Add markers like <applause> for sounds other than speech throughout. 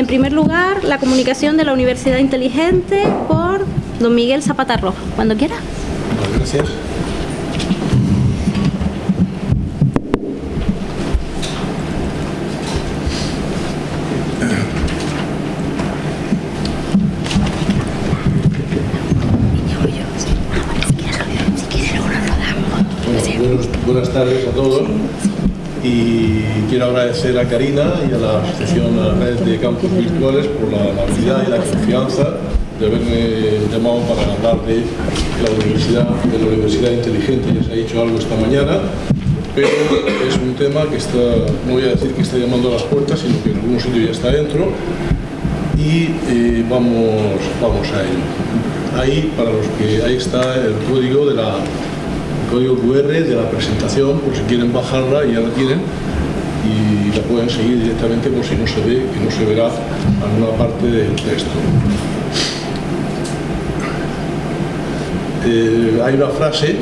En primer lugar, la comunicación de la Universidad Inteligente por don Miguel Zapata Rojo. Cuando quiera. Agradecer a Karina y a la Asociación la Red de Campos Virtuales por la amabilidad y la confianza de haberme llamado para hablar de la Universidad, de la Universidad Inteligente. Ya se ha dicho algo esta mañana, pero es un tema que está, no voy a decir que está llamando a las puertas, sino que en algún sitio ya está dentro y eh, vamos, vamos a ello. Ahí, para los que ahí está el código de la código QR de la presentación, por si quieren bajarla, ya la tienen, la pueden seguir directamente por si no se ve, que no se verá alguna parte del texto. Eh, hay una frase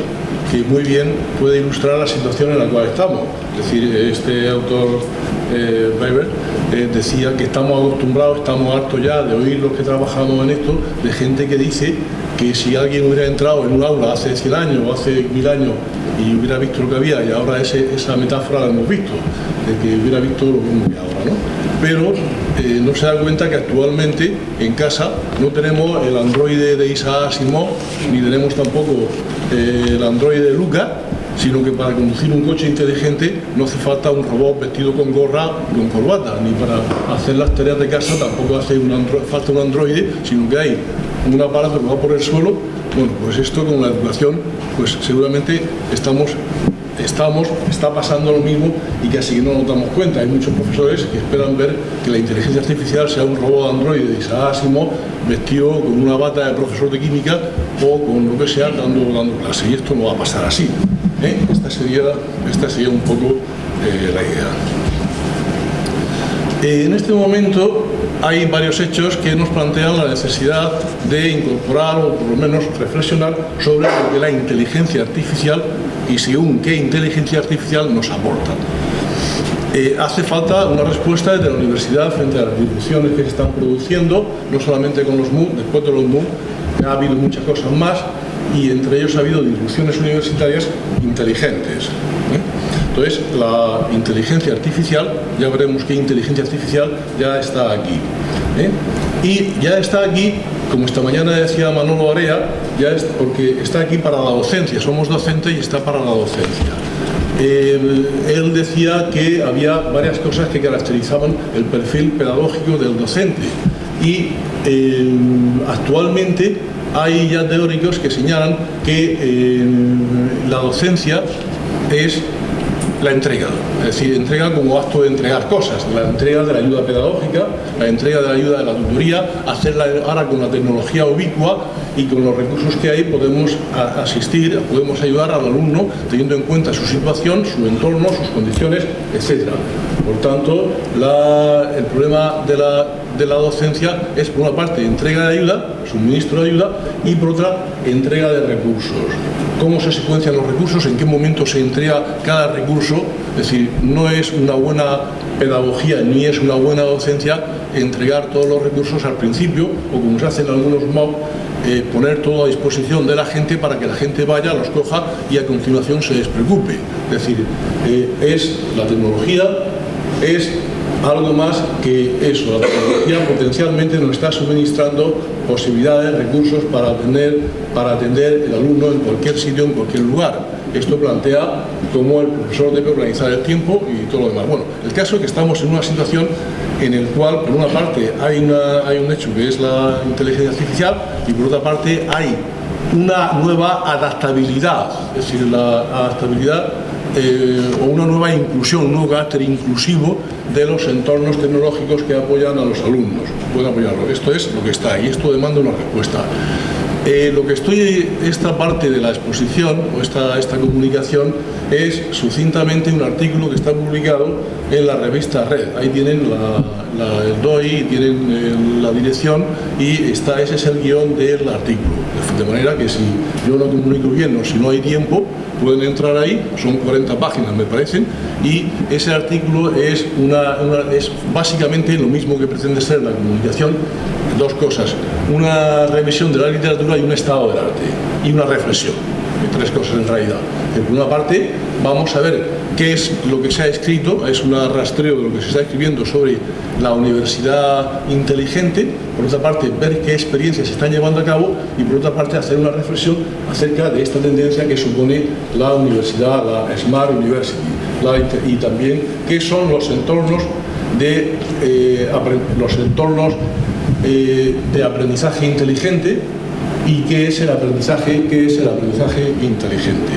que muy bien puede ilustrar la situación en la cual estamos. Es decir, este autor, eh, Weber, eh, decía que estamos acostumbrados, estamos hartos ya de oír los que trabajamos en esto, de gente que dice que si alguien hubiera entrado en un aula hace 100 años o hace 1000 años y hubiera visto lo que había, y ahora esa metáfora la hemos visto, de que hubiera visto lo mismo que ahora, ¿no? Pero eh, no se da cuenta que actualmente en casa no tenemos el androide de Isaac Asimov, ni tenemos tampoco eh, el androide de Luca, sino que para conducir un coche inteligente no hace falta un robot vestido con gorra y con corbata, ni para hacer las tareas de casa tampoco hace falta un androide, sino que hay un aparato que va por el suelo, bueno, pues esto con la educación, pues seguramente estamos, estamos, está pasando lo mismo y que así que no nos damos cuenta. Hay muchos profesores que esperan ver que la inteligencia artificial sea un robot androide de Isaac vestido con una bata de profesor de química o con lo que sea dando, dando clase. Y esto no va a pasar así. ¿eh? Esta, sería, esta sería un poco eh, la idea. Eh, en este momento hay varios hechos que nos plantean la necesidad de incorporar o por lo menos reflexionar sobre lo que la inteligencia artificial y según qué inteligencia artificial nos aporta. Eh, hace falta una respuesta desde la universidad frente a las discusiones que se están produciendo, no solamente con los MOOC, después de los MOOC ha habido muchas cosas más y entre ellos ha habido discusiones universitarias inteligentes. ¿eh? Entonces, la inteligencia artificial, ya veremos qué inteligencia artificial ya está aquí. ¿eh? Y ya está aquí, como esta mañana decía Manolo Area, ya es porque está aquí para la docencia, somos docentes y está para la docencia. él decía que había varias cosas que caracterizaban el perfil pedagógico del docente. Y eh, actualmente hay ya teóricos que señalan que eh, la docencia es la entrega, es decir, entrega como acto de entregar cosas, la entrega de la ayuda pedagógica, la entrega de la ayuda de la tutoría, hacerla ahora con la tecnología ubicua y con los recursos que hay podemos asistir, podemos ayudar al alumno teniendo en cuenta su situación, su entorno, sus condiciones, etc. Por tanto, el problema de la, de la docencia es por una parte entrega de ayuda, suministro de ayuda y por otra entrega de recursos. Cómo se secuencian los recursos, en qué momento se entrega cada recurso, es decir, no es una buena pedagogía ni es una buena docencia entregar todos los recursos al principio o como se hace en algunos MOOC, eh, poner todo a disposición de la gente para que la gente vaya, los coja y a continuación se despreocupe. Es decir, eh, es la tecnología, es algo más que eso, la tecnología potencialmente nos está suministrando posibilidades, recursos para atender, para atender el alumno en cualquier sitio, en cualquier lugar. Esto plantea cómo el profesor debe organizar el tiempo y todo lo demás. Bueno, el caso es que estamos en una situación en el cual, por una parte, hay, un hecho que es la inteligencia artificial y por otra parte hay una nueva adaptabilidad, es decir, la adaptabilidad eh, o una nueva inclusión, un nuevo carácter inclusivo de los entornos tecnológicos que apoyan a los alumnos. Pueden apoyarlo. Esto es lo que está y esto demanda una respuesta. Eh, lo que estoy, esta parte de la exposición o esta, esta comunicación es sucintamente un artículo que está publicado en la revista Red. Ahí tienen el DOI, tienen eh, la dirección y está, ese es el guion del artículo. De manera que si yo no comunico bien o si no hay tiempo, pueden entrar ahí, son 40 páginas me parecen, y ese artículo es, una, es básicamente lo mismo que pretende ser la comunicación, dos cosas, una revisión de la literatura y un estado del arte, y una reflexión, tres cosas en realidad. Por una parte, vamos a ver qué es lo que se ha escrito, es un rastreo de lo que se está escribiendo sobre la universidad inteligente, por otra parte ver qué experiencias se están llevando a cabo y por otra parte hacer una reflexión acerca de esta tendencia que supone la universidad, la Smart University, y también qué son los entornos de, eh, eh, de aprendizaje inteligente y qué es el aprendizaje, qué es el aprendizaje inteligente.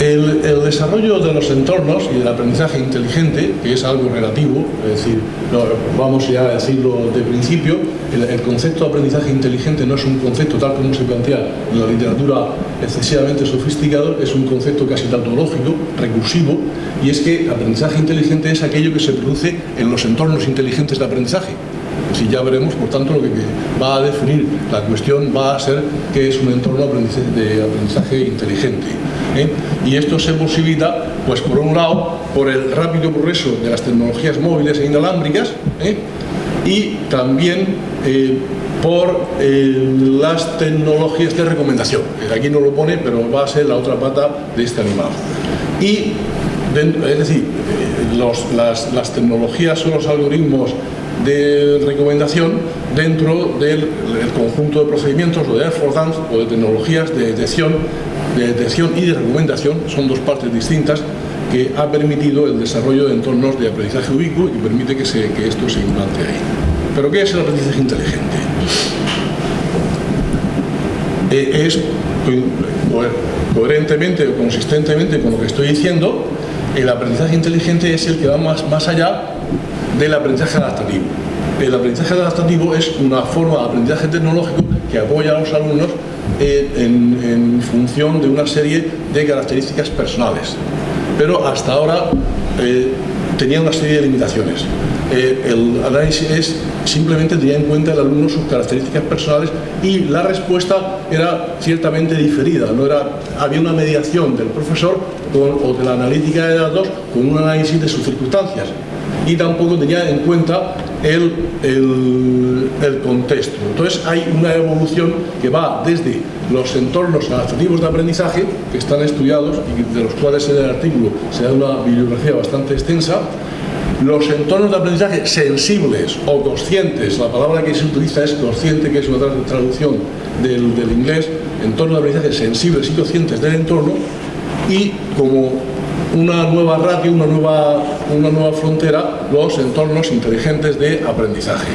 El, desarrollo de los entornos y del aprendizaje inteligente, que es algo relativo, es decir, vamos ya a decirlo de principio, el, concepto de aprendizaje inteligente no es un concepto tal como se plantea en la literatura excesivamente sofisticado, es un concepto casi tautológico, recursivo, y es que aprendizaje inteligente es aquello que se produce en los entornos inteligentes de aprendizaje. Si ya veremos, por tanto, lo que va a definir la cuestión va a ser qué es un entorno de aprendizaje inteligente. ¿eh? Y esto se posibilita, pues por un lado, por el rápido progreso de las tecnologías móviles e inalámbricas ¿eh? y también eh, por las tecnologías de recomendación. Aquí no lo pone, pero va a ser la otra pata de este animal. Y, es decir, las, las tecnologías o los algoritmos de recomendación dentro del conjunto de procedimientos o de affordance o de tecnologías de detección, de detección y de recomendación, son dos partes distintas que ha permitido el desarrollo de entornos de aprendizaje ubicuo y permite que, que esto se implante ahí. ¿Pero qué es el aprendizaje inteligente? Eh, es coherentemente o consistentemente con lo que estoy diciendo, el aprendizaje inteligente es el que va más, más allá del aprendizaje adaptativo. El aprendizaje adaptativo es una forma de aprendizaje tecnológico que apoya a los alumnos en, función de una serie de características personales. Pero hasta ahora eh, tenía una serie de limitaciones. Eh, el análisis es, simplemente tenía en cuenta el alumno sus características personales y la respuesta era ciertamente diferida. No era, había una mediación del profesor o de la analítica de datos con un análisis de sus circunstancias y tampoco tenía en cuenta el, el, contexto. Entonces hay una evolución que va desde los entornos adaptativos de aprendizaje, que están estudiados y de los cuales en el artículo se da una bibliografía bastante extensa, los entornos de aprendizaje sensibles o conscientes, la palabra que se utiliza es consciente, que es una traducción del, del inglés, entornos de aprendizaje sensibles y conscientes del entorno, y como una nueva ratio, una nueva, una nueva frontera, los entornos inteligentes de aprendizaje.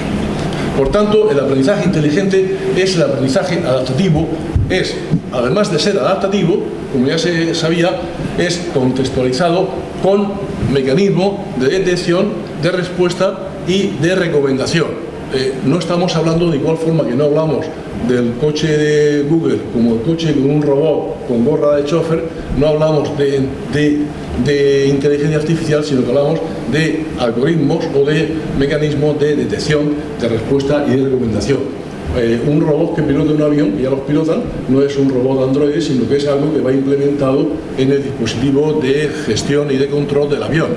Por tanto, el aprendizaje inteligente es el aprendizaje adaptativo, es, además de ser adaptativo, como ya se sabía, es contextualizado con mecanismo de detección, de respuesta y de recomendación. Eh, no estamos hablando de igual forma que no hablamos del coche de Google como el coche con un robot con gorra de chofer, no hablamos de, de, inteligencia artificial, sino que hablamos de algoritmos o de mecanismos de detección, de respuesta y de recomendación. Eh, un robot que pilota un avión, y ya los pilotan, no es un robot Android, sino que es algo que va implementado en el dispositivo de gestión y de control del avión.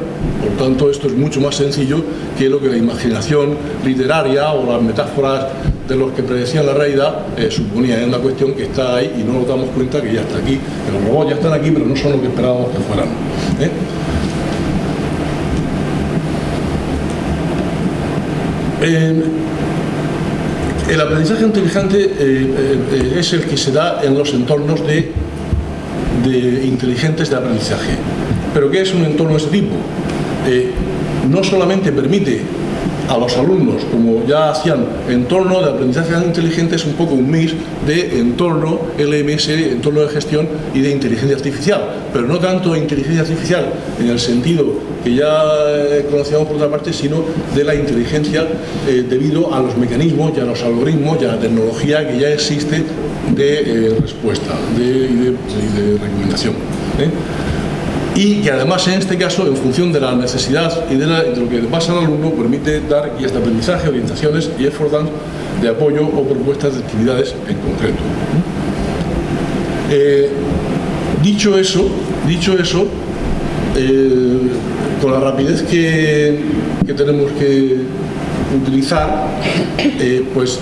Por tanto, esto es mucho más sencillo que lo que la imaginación literaria o las metáforas de los que predecían la realidad eh, suponía. Es una cuestión que está ahí y no nos damos cuenta que ya está aquí. Los robots ya están aquí, pero no son lo que esperábamos que fueran. ¿eh? El aprendizaje inteligente eh, es el que se da en los entornos de, de, inteligentes de aprendizaje. ¿Pero qué es un entorno de este tipo? no solamente permite a los alumnos, como ya hacían entorno de aprendizaje inteligente, es un poco un mix de entorno LMS, entorno de gestión y de inteligencia artificial, pero no tanto inteligencia artificial en el sentido que ya eh, conocíamos por otra parte, sino de la inteligencia eh, debido a los mecanismos y a los algoritmos y a la tecnología que ya existe de eh, respuesta y, de, recomendación y que además en este caso, en función de la necesidad y de, lo que pasa al alumno, permite dar guías de aprendizaje, orientaciones y esforzar de apoyo o propuestas de actividades en concreto. Eh, dicho eso, dicho eso eh, con la rapidez que, tenemos que utilizar, eh, pues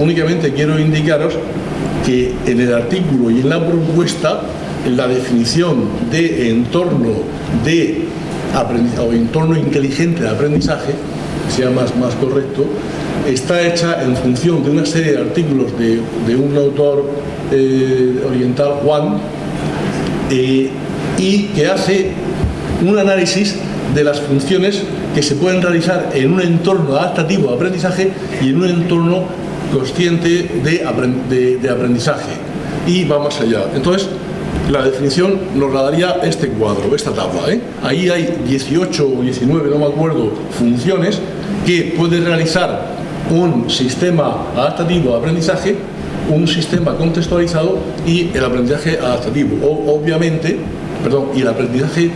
únicamente quiero indicaros que en el artículo y en la propuesta la definición de entorno de o entorno inteligente de aprendizaje, sea más, más correcto, está hecha en función de una serie de artículos de, un autor eh, oriental, Juan, eh, y que hace un análisis de las funciones que se pueden realizar en un entorno adaptativo de aprendizaje y en un entorno consciente de, de aprendizaje. Y va más allá. Entonces, la definición nos la daría este cuadro, esta tabla. ¿eh? Ahí hay 18 o 19, no me acuerdo, funciones que puede realizar un sistema adaptativo de aprendizaje, un sistema contextualizado y el aprendizaje adaptativo. obviamente, perdón, y el aprendizaje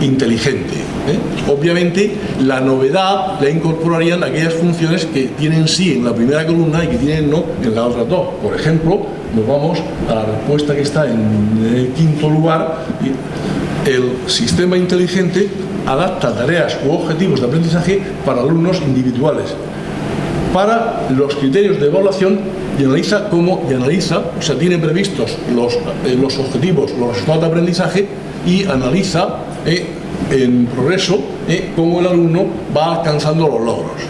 inteligente. ¿eh? Obviamente, la novedad la incorporarían aquellas funciones que tienen sí en la primera columna y que tienen no en la otra dos. Por ejemplo, nos vamos a la respuesta que está en quinto lugar. El sistema inteligente adapta tareas u objetivos de aprendizaje para alumnos individuales, para los criterios de evaluación y analiza cómo, y analiza, o sea, tiene previstos los, eh, los objetivos, los resultados de aprendizaje y analiza eh, en progreso eh, cómo el alumno va alcanzando los logros.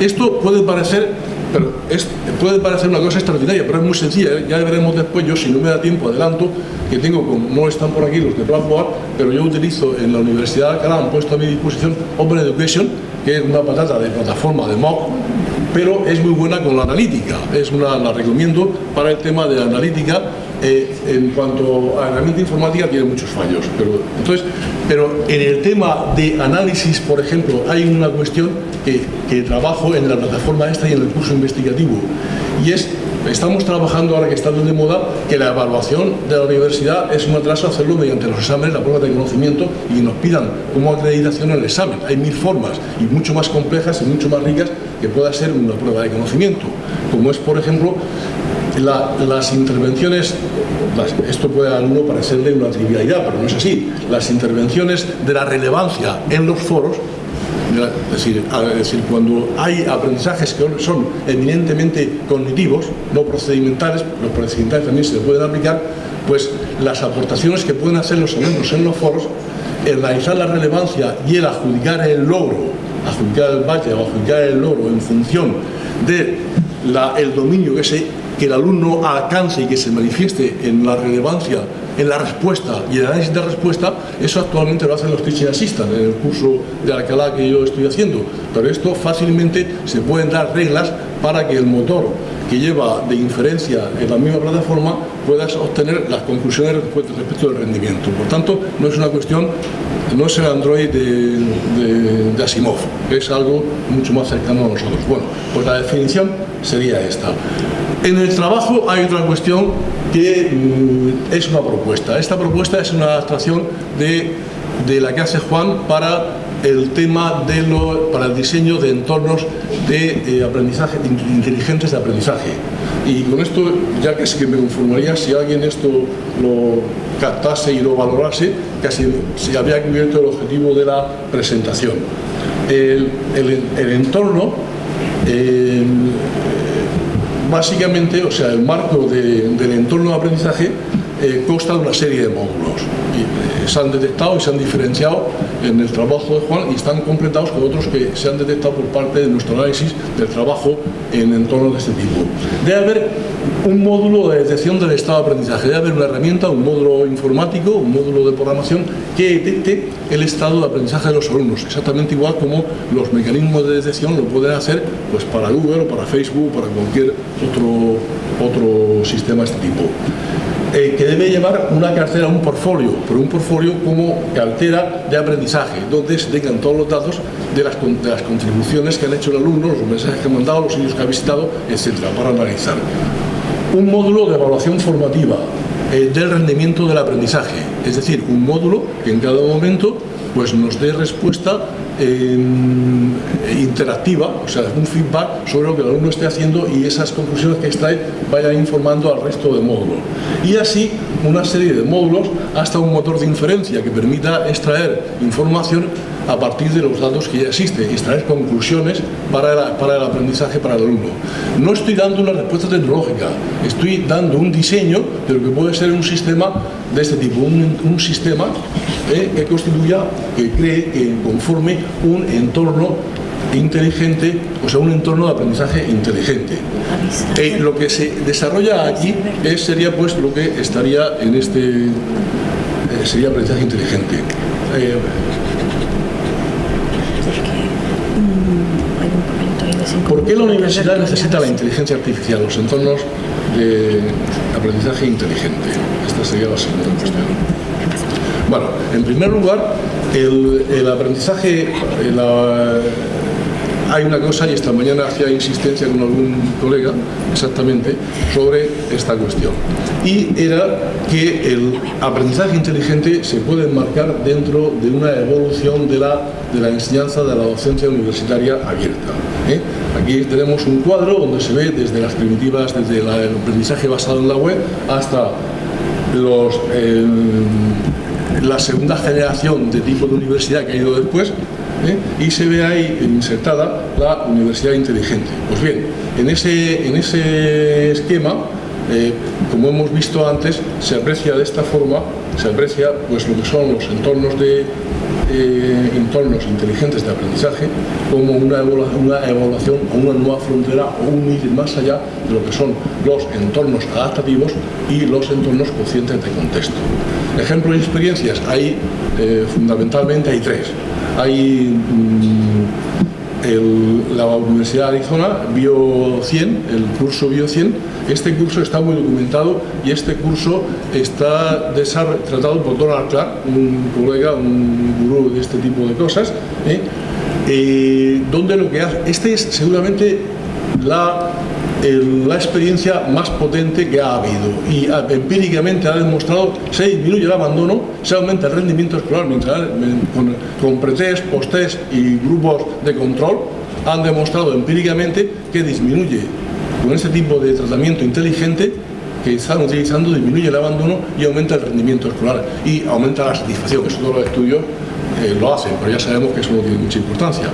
Esto puede parecer pero es, puede parecer una cosa extraordinaria, pero es muy sencilla, ¿eh? ya veremos después, yo si no me da tiempo adelanto, que tengo, como no están por aquí los de Blackboard, pero yo utilizo en la Universidad de Alcalá, han puesto a mi disposición Open Education, que es una patata de plataforma de MOOC, pero es muy buena con la analítica, es una, la recomiendo para el tema de la analítica, eh, en cuanto a herramienta informática tiene muchos fallos, pero, entonces, pero en el tema de análisis, por ejemplo, hay una cuestión que, trabajo en la plataforma esta y en el curso investigativo, y es Estamos trabajando ahora que está de moda que la evaluación de la universidad es un atraso hacerlo mediante los exámenes, la prueba de conocimiento y nos pidan como acreditación el examen. Hay mil formas y mucho más complejas y mucho más ricas que pueda ser una prueba de conocimiento, como es por ejemplo las intervenciones, esto puede a alguno parecerle una trivialidad, pero no es así, las intervenciones de la relevancia en los foros es decir, cuando hay aprendizajes que son eminentemente cognitivos, no procedimentales, los procedimentales también se pueden aplicar, pues las aportaciones que pueden hacer los alumnos en los foros, el analizar la relevancia y el adjudicar el logro, adjudicar el valle o adjudicar el logro en función de el dominio que, se, que el alumno alcance y que se manifieste en la relevancia en la respuesta y el análisis de respuesta, eso actualmente lo hacen los Teaching Assistant en el curso de Alcalá que yo estoy haciendo, pero esto fácilmente se pueden dar reglas para que el motor que lleva de inferencia en la misma plataforma puedas obtener las conclusiones respecto del rendimiento. Por tanto, no es una cuestión, no es el Android de, de Asimov, es algo mucho más cercano a nosotros. Bueno, pues la definición sería esta. En el trabajo hay otra cuestión que mm, es una propuesta. Esta propuesta es una adaptación de, de la que hace Juan para el tema de lo, para el diseño de entornos de eh, aprendizaje, inteligentes de aprendizaje. Y con esto, ya que sí que me conformaría, si alguien esto lo captase y lo valorase, casi se había cubierto el objetivo de la presentación. El, el, entorno eh, básicamente, o sea, el marco del entorno de aprendizaje eh, consta de una serie de módulos se han detectado y se han diferenciado en el trabajo de Juan y están completados con otros que se han detectado por parte de nuestro análisis del trabajo en entornos de este tipo. Debe haber un módulo de detección del estado de aprendizaje, debe haber una herramienta, un módulo informático, un módulo de programación que detecte el estado de aprendizaje de los alumnos, exactamente igual como los mecanismos de detección lo pueden hacer pues, para Google o para Facebook o para cualquier otro, otro sistema de este tipo. Eh, que debe llevar una cartera, un portfolio, pero un portfolio como cartera de aprendizaje, donde se tengan todos los datos de las, contribuciones que han hecho el alumno, los mensajes que han mandado, los sitios que ha visitado, etcétera, para analizar. Un módulo de evaluación formativa eh, del rendimiento del aprendizaje, es decir, un módulo que en cada momento pues nos dé respuesta interactiva, o sea, un feedback sobre lo que el alumno esté haciendo y esas conclusiones que extrae vayan informando al resto de módulos. Y así una serie de módulos hasta un motor de inferencia que permita extraer información a partir de los datos que ya existen y extraer conclusiones para para el aprendizaje para el alumno. No estoy dando una respuesta tecnológica, estoy dando un diseño de lo que puede ser un sistema de este tipo, un, sistema eh, que constituya, que cree, que conforme un entorno inteligente, o sea, un entorno de aprendizaje inteligente. Eh, lo que se desarrolla aquí es, sería pues lo que estaría en este, eh, sería aprendizaje inteligente. ¿Por qué la universidad necesita la inteligencia artificial, los entornos de aprendizaje inteligente? Esta sería la segunda cuestión. Bueno, en primer lugar, el, aprendizaje, hay una cosa, y esta mañana hacía insistencia con algún colega, exactamente, sobre esta cuestión. Y era que el aprendizaje inteligente se puede enmarcar dentro de una evolución de la, de la enseñanza de la docencia universitaria abierta. Aquí tenemos un cuadro donde se ve desde las primitivas, desde el aprendizaje basado en la web, hasta. Eh, la segunda generación de tipo de universidad que ha ido después, ¿eh? y se ve ahí insertada la universidad inteligente. Pues bien, en ese, en ese esquema, eh, como hemos visto antes, se aprecia de esta forma, se aprecia pues, lo que son los entornos de eh, entornos inteligentes de aprendizaje como una, una evaluación o una nueva frontera o un ir más allá de lo que son los entornos adaptativos y los entornos conscientes de contexto. Ejemplos y experiencias, hay fundamentalmente hay tres hay mm, la Universidad de Arizona, Bio 100, el curso Bio 100, este curso está muy documentado y este curso está tratado por Donald Clark, un colega, un gurú de este tipo de cosas, ¿eh? Eh, donde lo que hace, este es seguramente la la experiencia más potente que ha habido. Y empíricamente ha demostrado se disminuye el abandono, se aumenta el rendimiento escolar con, con pretest, posttest y grupos de control han demostrado empíricamente que disminuye. Con este tipo de tratamiento inteligente que están utilizando disminuye el abandono y aumenta el rendimiento escolar y aumenta la satisfacción, eso todos los estudios eh, lo hacen, pero ya sabemos que eso no tiene mucha importancia.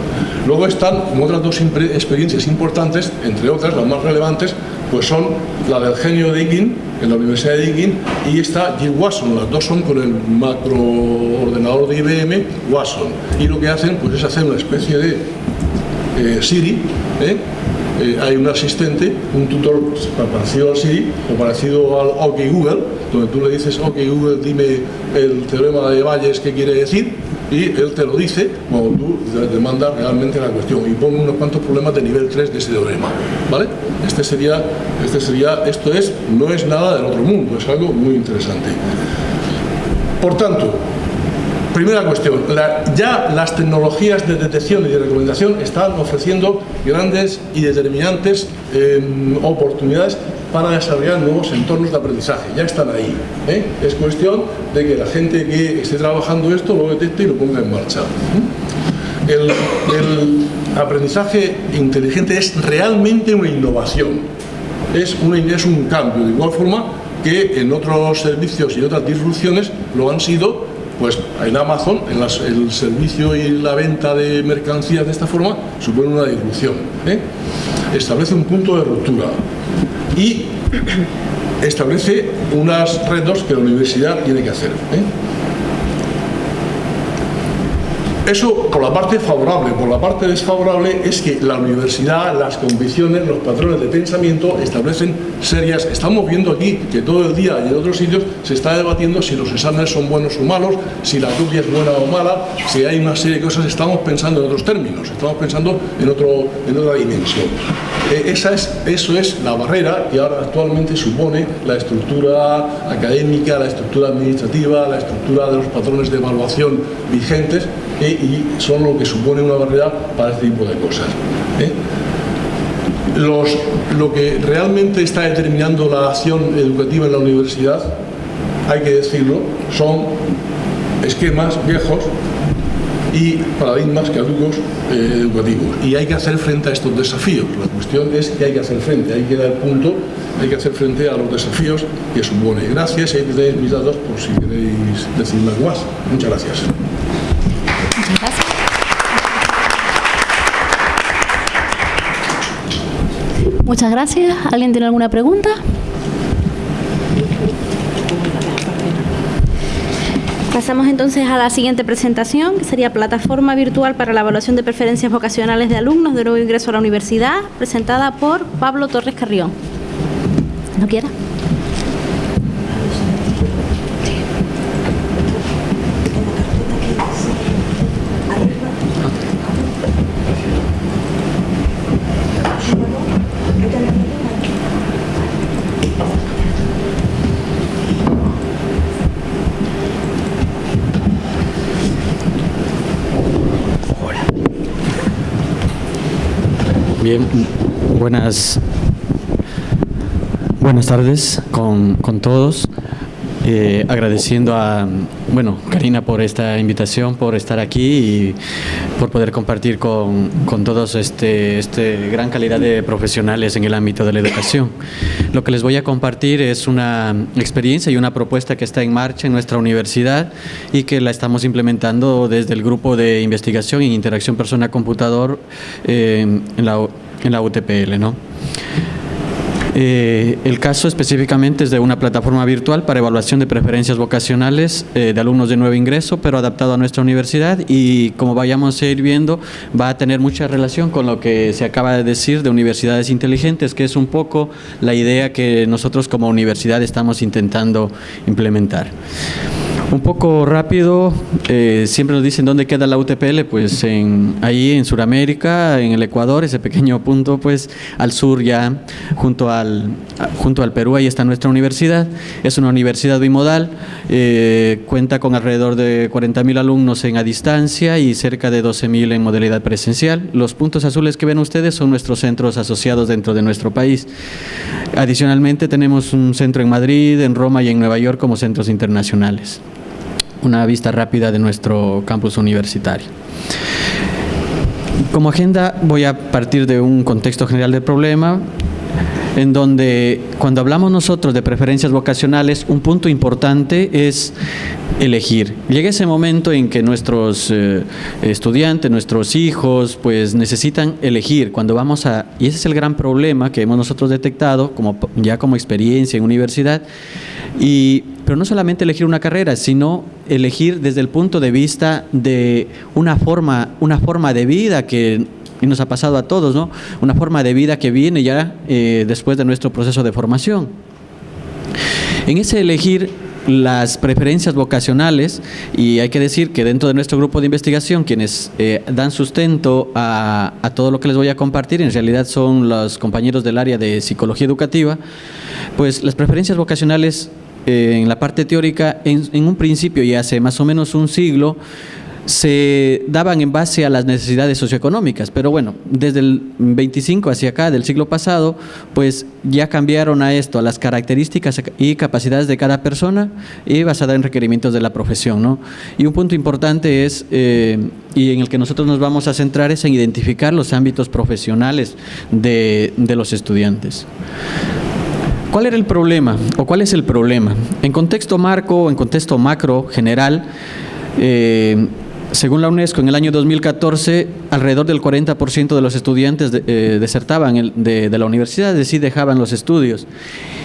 Luego están otras dos experiencias importantes, entre otras, las más relevantes, pues son la del genio de Deakin, en la Universidad de Deakin, y esta Jill Watson, las dos son con el macroordenador de IBM Watson, y lo que hacen pues es hacer una especie de eh, Siri, ¿eh? hay un asistente, un tutor parecido al Siri o parecido al OK Google, donde tú le dices OK Google, dime el teorema de Bayes qué quiere decir, y él te lo dice cuando tú demandas realmente la cuestión y pone unos cuantos problemas de nivel 3 de ese teorema, ¿vale? Este sería, este sería, esto es, no es nada del otro mundo, es algo muy interesante. Por tanto, primera cuestión, ya las tecnologías de detección y de recomendación están ofreciendo grandes y determinantes em, oportunidades para desarrollar nuevos entornos de aprendizaje, ya están ahí. ¿eh? Es cuestión de que la gente que esté trabajando esto lo detecte y lo ponga en marcha. ¿eh? El, aprendizaje inteligente es realmente una innovación, es, es un cambio, de igual forma que en otros servicios y otras disrupciones lo han sido pues en Amazon, en el servicio y la venta de mercancías de esta forma, supone una disrupción. ¿eh? Establece un punto de ruptura y <clears throat> establece unas retos que la universidad tiene que hacer. ¿eh? Eso por la parte favorable, por la parte desfavorable es que la universidad, las convicciones, los patrones de pensamiento establecen serias. Estamos viendo aquí que todo el día y en otros sitios se está debatiendo si los exámenes son buenos o malos, si la copia es buena o mala, si hay una serie de cosas, estamos pensando en otros términos, estamos pensando en, otro, en otra dimensión. Eh, esa es, eso es la barrera que ahora actualmente supone la estructura académica, la estructura administrativa, la estructura de los patrones de evaluación vigentes y son lo que supone una barrera para este tipo de cosas. ¿eh? Los, lo que realmente está determinando la acción educativa en la universidad, hay que decirlo, son esquemas viejos y paradigmas caducos eh, educativos. Y hay que hacer frente a estos desafíos. La cuestión es que hay que hacer frente, hay que dar punto, hay que hacer frente a los desafíos que supone. Gracias y ahí tenéis mis datos por si queréis algo más. Muchas gracias. Muchas gracias. ¿Alguien tiene alguna pregunta? Pasamos entonces a la siguiente presentación, que sería Plataforma Virtual para la Evaluación de Preferencias Vocacionales de Alumnos de Nuevo Ingreso a la Universidad, presentada por Pablo Torres Carrión. ¿No quiera? Bien, buenas, buenas tardes con, con todos. Eh, agradeciendo a bueno, Karina por esta invitación, por estar aquí y por poder compartir con, con todos este, este gran calidad de profesionales en el ámbito de la educación. Lo que les voy a compartir es una experiencia y una propuesta que está en marcha en nuestra universidad y que la estamos implementando desde el grupo de investigación e interacción persona-computador eh, en, la, en la UTPL. ¿no? Eh, el caso específicamente es de una plataforma virtual para evaluación de preferencias vocacionales eh, de alumnos de nuevo ingreso, pero adaptado a nuestra universidad y como vayamos a ir viendo, va a tener mucha relación con lo que se acaba de decir de universidades inteligentes, que es un poco la idea que nosotros como universidad estamos intentando implementar. Un poco rápido, eh, siempre nos dicen dónde queda la UTPL, pues en, ahí en Sudamérica, en el Ecuador, ese pequeño punto, pues al sur ya, junto al, junto al Perú, ahí está nuestra universidad. Es una universidad bimodal, eh, cuenta con alrededor de 40.000 alumnos en a distancia y cerca de 12.000 en modalidad presencial. Los puntos azules que ven ustedes son nuestros centros asociados dentro de nuestro país. Adicionalmente tenemos un centro en Madrid, en Roma y en Nueva York como centros internacionales una vista rápida de nuestro campus universitario. Como agenda voy a partir de un contexto general del problema, en donde cuando hablamos nosotros de preferencias vocacionales, un punto importante es elegir. Llega ese momento en que nuestros eh, estudiantes, nuestros hijos, pues necesitan elegir cuando vamos a, y ese es el gran problema que hemos nosotros detectado como, ya como experiencia en universidad, y pero no solamente elegir una carrera, sino elegir desde el punto de vista de una forma, una forma de vida que nos ha pasado a todos, ¿no? Una forma de vida que viene ya eh, después de nuestro proceso de formación. En ese elegir las preferencias vocacionales y hay que decir que dentro de nuestro grupo de investigación quienes eh, dan sustento a, a, todo lo que les voy a compartir en realidad son los compañeros del área de psicología educativa pues las preferencias vocacionales eh, en la parte teórica, en, un principio y hace más o menos un siglo, se daban en base a las necesidades socioeconómicas, pero bueno, desde el 25 hacia acá del siglo pasado, pues ya cambiaron a esto, a las características y capacidades de cada persona y basada en requerimientos de la profesión. ¿no? Y un punto importante es, eh, y en el que nosotros nos vamos a centrar, es en identificar los ámbitos profesionales de, de los estudiantes. ¿Cuál era el problema o cuál es el problema? En contexto marco en contexto macro general, eh, según la UNESCO, en el año 2014 alrededor del 40% de los estudiantes eh, desertaban de, la universidad, es decir, dejaban los estudios.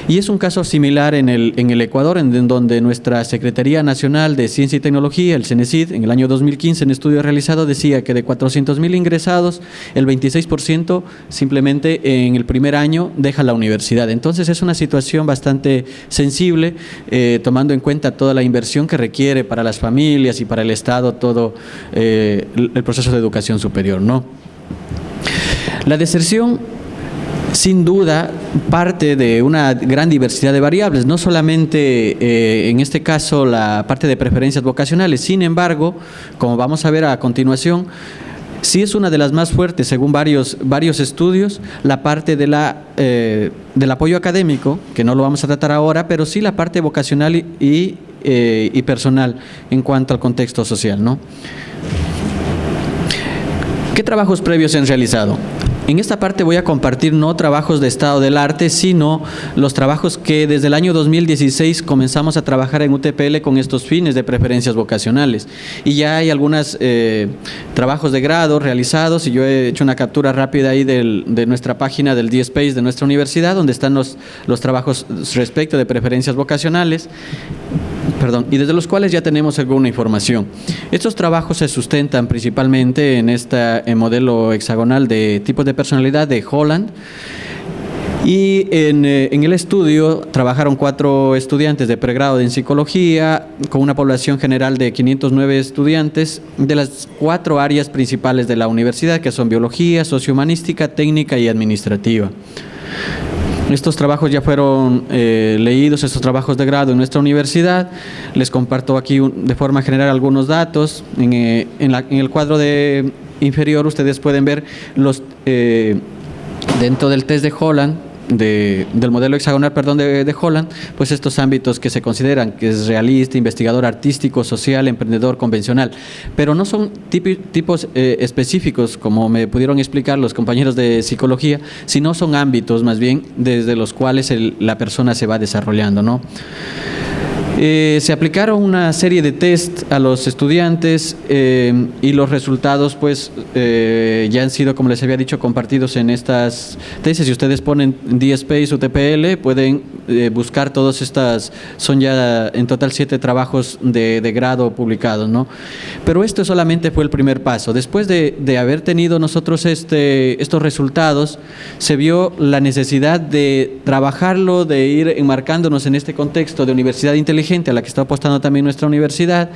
Y es un caso similar en el, en el Ecuador, en, donde nuestra Secretaría Nacional de Ciencia y Tecnología, el CENESID, en el año 2015, en estudio realizado, decía que de 400.000 ingresados, el 26% simplemente en el primer año deja la universidad. Entonces es una situación bastante sensible, eh, tomando en cuenta toda la inversión que requiere para las familias y para el Estado todo eh, el proceso de educación superior. ¿no? La deserción sin duda parte de una gran diversidad de variables, no solamente eh, en este caso la parte de preferencias vocacionales, sin embargo, como vamos a ver a continuación, sí es una de las más fuertes, según varios, varios estudios, la parte de la, eh, del apoyo académico, que no lo vamos a tratar ahora, pero sí la parte vocacional y, eh, y personal en cuanto al contexto social. ¿no? ¿Qué trabajos previos se han realizado? En esta parte voy a compartir no trabajos de estado del arte, sino los trabajos que desde el año 2016 comenzamos a trabajar en UTPL con estos fines de preferencias vocacionales. Y ya hay algunos eh, trabajos de grado realizados y yo he hecho una captura rápida ahí de nuestra página del DSpace de nuestra universidad, donde están los, los trabajos respecto de preferencias vocacionales perdón, y desde los cuales ya tenemos alguna información. Estos trabajos se sustentan principalmente en este modelo hexagonal de tipos de personalidad de Holland, y en, eh, en, el estudio trabajaron cuatro estudiantes de pregrado en psicología, con una población general de 509 estudiantes de las cuatro áreas principales de la universidad, que son biología, sociohumanística, técnica y administrativa. Estos trabajos ya fueron eh, leídos, estos trabajos de grado en nuestra universidad. Les comparto aquí de forma general algunos datos. En, eh, en, el cuadro de inferior ustedes pueden ver los eh, dentro del test de Holland del modelo hexagonal perdón, de, Holland, pues estos ámbitos que se consideran que es realista, investigador artístico, social, emprendedor, convencional, pero no son tipos eh, específicos como me pudieron explicar los compañeros de psicología, sino son ámbitos más bien desde los cuales la persona se va desarrollando. ¿no? Eh, se aplicaron una serie de test a los estudiantes eh, y los resultados pues eh, ya han sido, como les había dicho, compartidos en estas tesis. Si ustedes ponen DSpace o TPL, pueden buscar todas estas, son ya en total siete trabajos de, grado publicados. ¿no? Pero esto solamente fue el primer paso. Después de, de haber tenido nosotros este, estos resultados, se vio la necesidad de trabajarlo, de ir enmarcándonos en este contexto de universidad inteligente a la que está apostando también nuestra universidad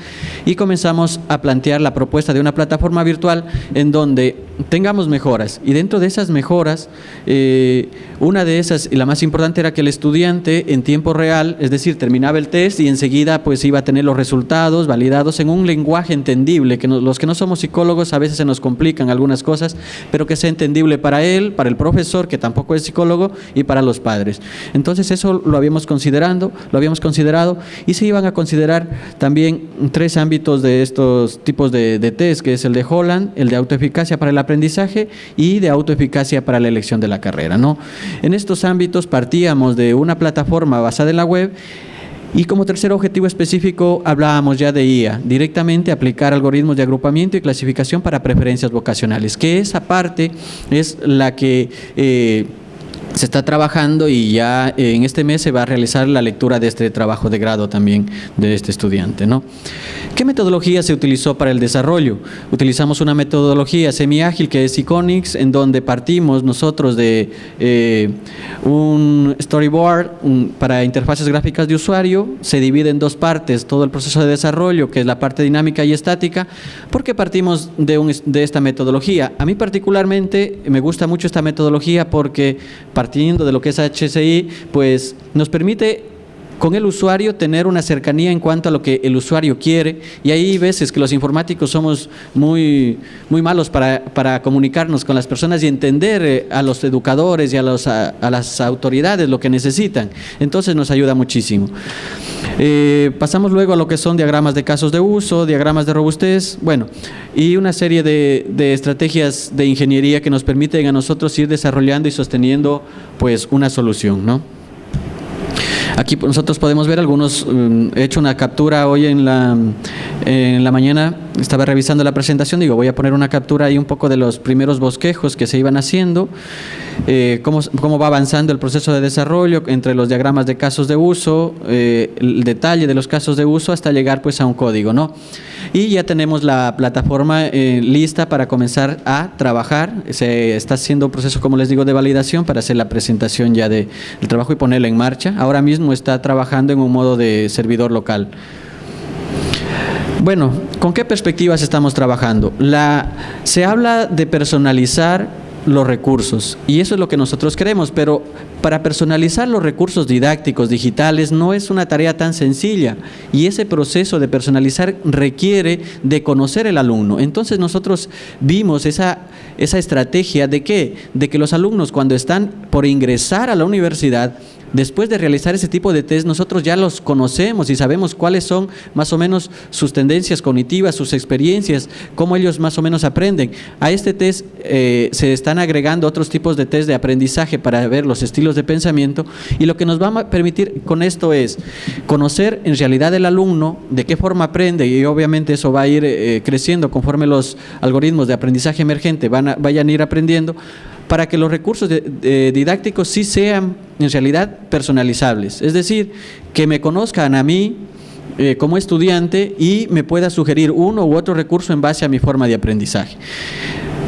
y comenzamos a plantear la propuesta de una plataforma virtual en donde tengamos mejoras. Y dentro de esas mejoras eh, una de esas y la más importante era que el estudiante en tiempo real es decir terminaba el test y enseguida pues iba a tener los resultados validados en un lenguaje entendible que los que no somos psicólogos a veces se nos complican algunas cosas pero que sea entendible para él para el profesor que tampoco es psicólogo y para los padres. Entonces eso lo habíamos considerando lo habíamos considerado y se iban a considerar también tres ámbitos de estos tipos de, test, que es el de Holland, el de autoeficacia para el aprendizaje y de autoeficacia para la elección de la carrera. ¿no? En estos ámbitos partíamos de una plataforma basada en la web y como tercer objetivo específico hablábamos ya de IA, directamente aplicar algoritmos de agrupamiento y clasificación para preferencias vocacionales, que esa parte es la que... Eh, se está trabajando y ya en este mes se va a realizar la lectura de este trabajo de grado también de este estudiante. ¿no? ¿Qué metodología se utilizó para el desarrollo? Utilizamos una metodología semi-ágil que es Iconics, en donde partimos nosotros de eh, un storyboard para interfaces gráficas de usuario, se divide en dos partes todo el proceso de desarrollo, que es la parte dinámica y estática. ¿Por qué partimos de, de esta metodología? A mí particularmente me gusta mucho esta metodología porque partiendo de lo que es HCI, pues nos permite con el usuario tener una cercanía en cuanto a lo que el usuario quiere y ahí veces que los informáticos somos muy, muy malos para, comunicarnos con las personas y entender eh, a los educadores y a, a, las autoridades lo que necesitan. Entonces nos ayuda muchísimo. Eh, pasamos luego a lo que son diagramas de casos de uso, diagramas de robustez, bueno, y una serie de, de estrategias de ingeniería que nos permiten a nosotros ir desarrollando y sosteniendo pues una solución, ¿no? Aquí nosotros podemos ver algunos, mm, he hecho una captura hoy en la, en la mañana estaba revisando la presentación, digo, voy a poner una captura ahí un poco de los primeros bosquejos que se iban haciendo, eh, cómo, cómo, va avanzando el proceso de desarrollo entre los diagramas de casos de uso, eh, el detalle de los casos de uso hasta llegar pues a un código, ¿no? Y ya tenemos la plataforma eh, lista para comenzar a trabajar, se está haciendo un proceso, como les digo, de validación para hacer la presentación ya del trabajo y ponerla en marcha. Ahora mismo está trabajando en un modo de servidor local. Bueno, ¿con qué perspectivas estamos trabajando? La, se habla de personalizar los recursos y eso es lo que nosotros queremos, pero para personalizar los recursos didácticos digitales no es una tarea tan sencilla y ese proceso de personalizar requiere de conocer el alumno. Entonces nosotros vimos esa, esa estrategia de qué? De que los alumnos cuando están por ingresar a la universidad después de realizar ese tipo de test, nosotros ya los conocemos y sabemos cuáles son más o menos sus tendencias cognitivas, sus experiencias, cómo ellos más o menos aprenden. A este test eh, se están agregando otros tipos de test de aprendizaje para ver los estilos de pensamiento y lo que nos va a permitir con esto es conocer en realidad el alumno, de qué forma aprende y obviamente eso va a ir eh, creciendo conforme los algoritmos de aprendizaje emergente van vayan a ir aprendiendo, para que los recursos didácticos sí sean en realidad personalizables. Es decir, que me conozcan a mí eh, como estudiante y me pueda sugerir uno u otro recurso en base a mi forma de aprendizaje.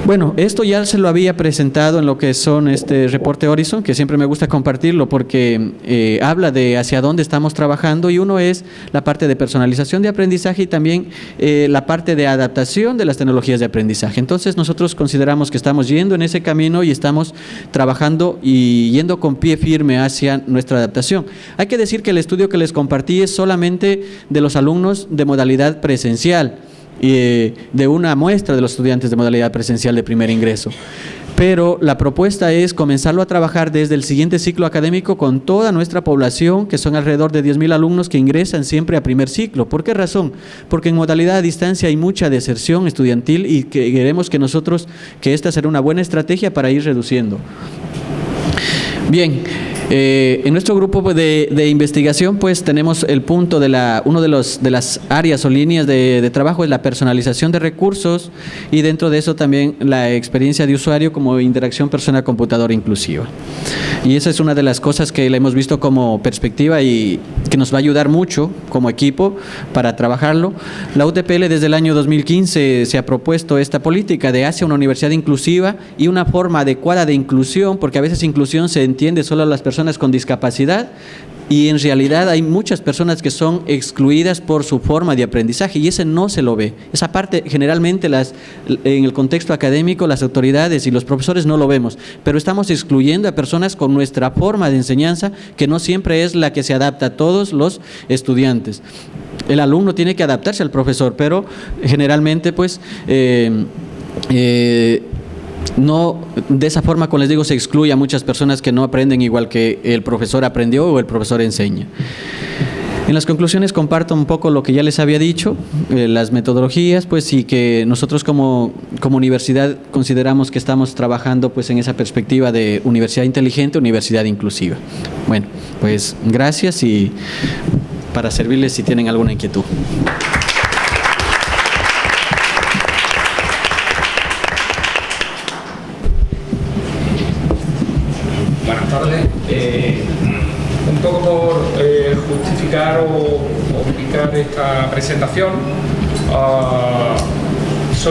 Bueno, esto ya se lo había presentado en lo que son este reporte Horizon, que siempre me gusta compartirlo porque eh, habla de hacia dónde estamos trabajando y uno es la parte de personalización de aprendizaje y también eh, la parte de adaptación de las tecnologías de aprendizaje. Entonces nosotros consideramos que estamos yendo en ese camino y estamos trabajando y yendo con pie firme hacia nuestra adaptación. Hay que decir que el estudio que les compartí es solamente de los alumnos de modalidad presencial de una muestra de los estudiantes de modalidad presencial de primer ingreso. Pero la propuesta es comenzarlo a trabajar desde el siguiente ciclo académico con toda nuestra población, que son alrededor de 10.000 alumnos que ingresan siempre a primer ciclo. ¿Por qué razón? Porque en modalidad a distancia hay mucha deserción estudiantil y queremos que nosotros, que esta será una buena estrategia para ir reduciendo. Bien, eh, en nuestro grupo de, investigación pues tenemos el punto de la, uno de, los, de las áreas o líneas de, trabajo es la personalización de recursos y dentro de eso también la experiencia de usuario como interacción persona-computadora inclusiva. Y esa es una de las cosas que le hemos visto como perspectiva y que nos va a ayudar mucho como equipo para trabajarlo. La UTPL desde el año 2015 se ha propuesto esta política de hacia una universidad inclusiva y una forma adecuada de inclusión, porque a veces inclusión se entiende solo a las personas con discapacidad y en realidad hay muchas personas que son excluidas por su forma de aprendizaje y ese no se lo ve. Esa parte generalmente las, en el contexto académico las autoridades y los profesores no lo vemos, pero estamos excluyendo a personas con nuestra forma de enseñanza que no siempre es la que se adapta a todos los estudiantes. El alumno tiene que adaptarse al profesor, pero generalmente pues... Eh, eh, no de esa forma, como les digo, se excluye a muchas personas que no aprenden igual que el profesor aprendió o el profesor enseña. En las conclusiones comparto un poco lo que ya les había dicho, eh, las metodologías, pues y que nosotros como, como universidad consideramos que estamos trabajando pues en esa perspectiva de universidad inteligente, universidad inclusiva. Bueno, pues gracias y para servirles si tienen alguna inquietud. o, ubicar esta presentación. Ah,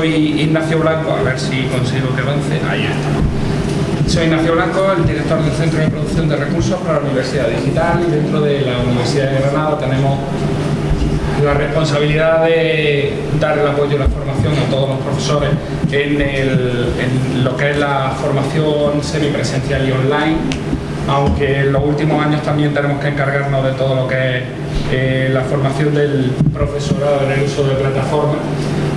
soy Ignacio Blanco, a ver si consigo que avance. Ahí está. Soy Ignacio Blanco, el director del Centro de Producción de Recursos para la Universidad Digital y dentro de la Universidad de Granada tenemos la responsabilidad de dar el apoyo y la formación a todos los profesores en, en lo que es la formación semipresencial y online aunque en los últimos años también tenemos que encargarnos de todo lo que es eh, la formación del profesorado en el uso de plataformas,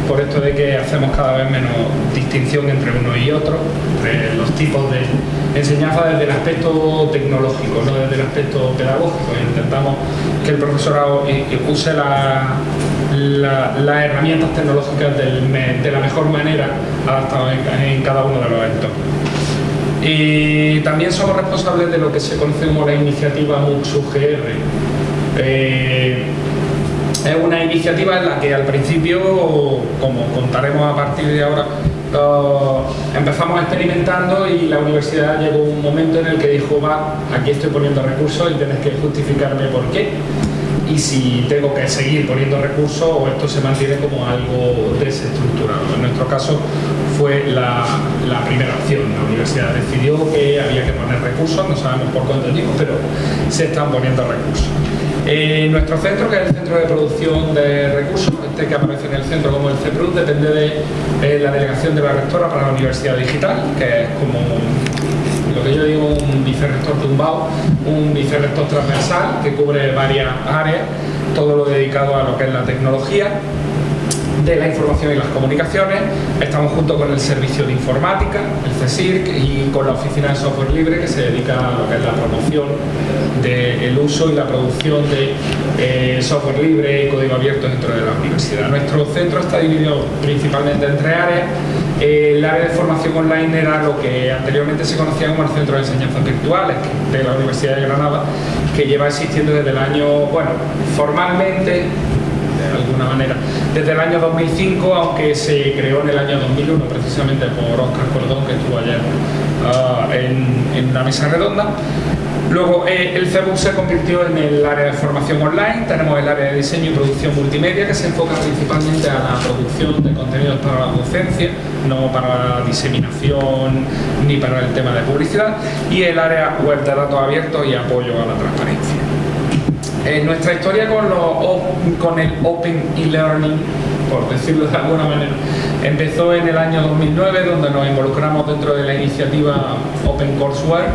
por esto de que hacemos cada vez menos distinción entre uno y otro, entre los tipos de enseñanza desde el aspecto tecnológico, no desde el aspecto pedagógico. Intentamos que el profesorado use las herramientas tecnológicas de la mejor manera adaptadas en, cada uno de los entornos. Y también somos responsables de lo que se conoce como la iniciativa MUXUGR. Eh, es una iniciativa en la que al principio, como contaremos a partir de ahora, empezamos experimentando y la universidad llegó un momento en el que dijo, va, aquí estoy poniendo recursos y tienes que justificarme por qué y si tengo que seguir poniendo recursos o esto se mantiene como algo desestructurado. En nuestro caso fue la, primera opción. La universidad decidió que había que poner recursos, no sabemos por cuánto tiempo, pero se están poniendo recursos. Eh, nuestro centro, que es el Centro de Producción de Recursos, este que aparece en el centro como el CEPRUD, depende de eh, la delegación de la rectora para la Universidad Digital, que es como lo que yo digo un vicerrector tumbado, un vicerrector transversal que cubre varias áreas, todo lo dedicado a lo que es la tecnología de la información y las comunicaciones. Estamos junto con el Servicio de Informática, el CSIRC, y con la Oficina de Software Libre, que se dedica a lo que es la promoción del uso y la producción de eh, software libre y código abierto dentro de la universidad. Nuestro centro está dividido principalmente en tres áreas. el área de formación online era lo que anteriormente se conocía como el Centro de Enseñanzas Virtuales de la Universidad de Granada, que lleva existiendo desde el año, bueno, formalmente de alguna manera. Desde el año 2005, aunque se creó en el año 2001 precisamente por Oscar Cordón, que estuvo ayer ah, en, una mesa redonda. Luego eh, el CEBUC se convirtió en el área de formación online, tenemos el área de diseño y producción multimedia que se enfoca principalmente a la producción de contenidos para la docencia, no para la diseminación ni para el tema de publicidad, y el área web de datos abiertos y apoyo a la transparencia nuestra historia con, con el Open e-Learning, por decirlo de alguna manera, empezó en el año 2009, donde nos involucramos dentro de la iniciativa Open Courseware,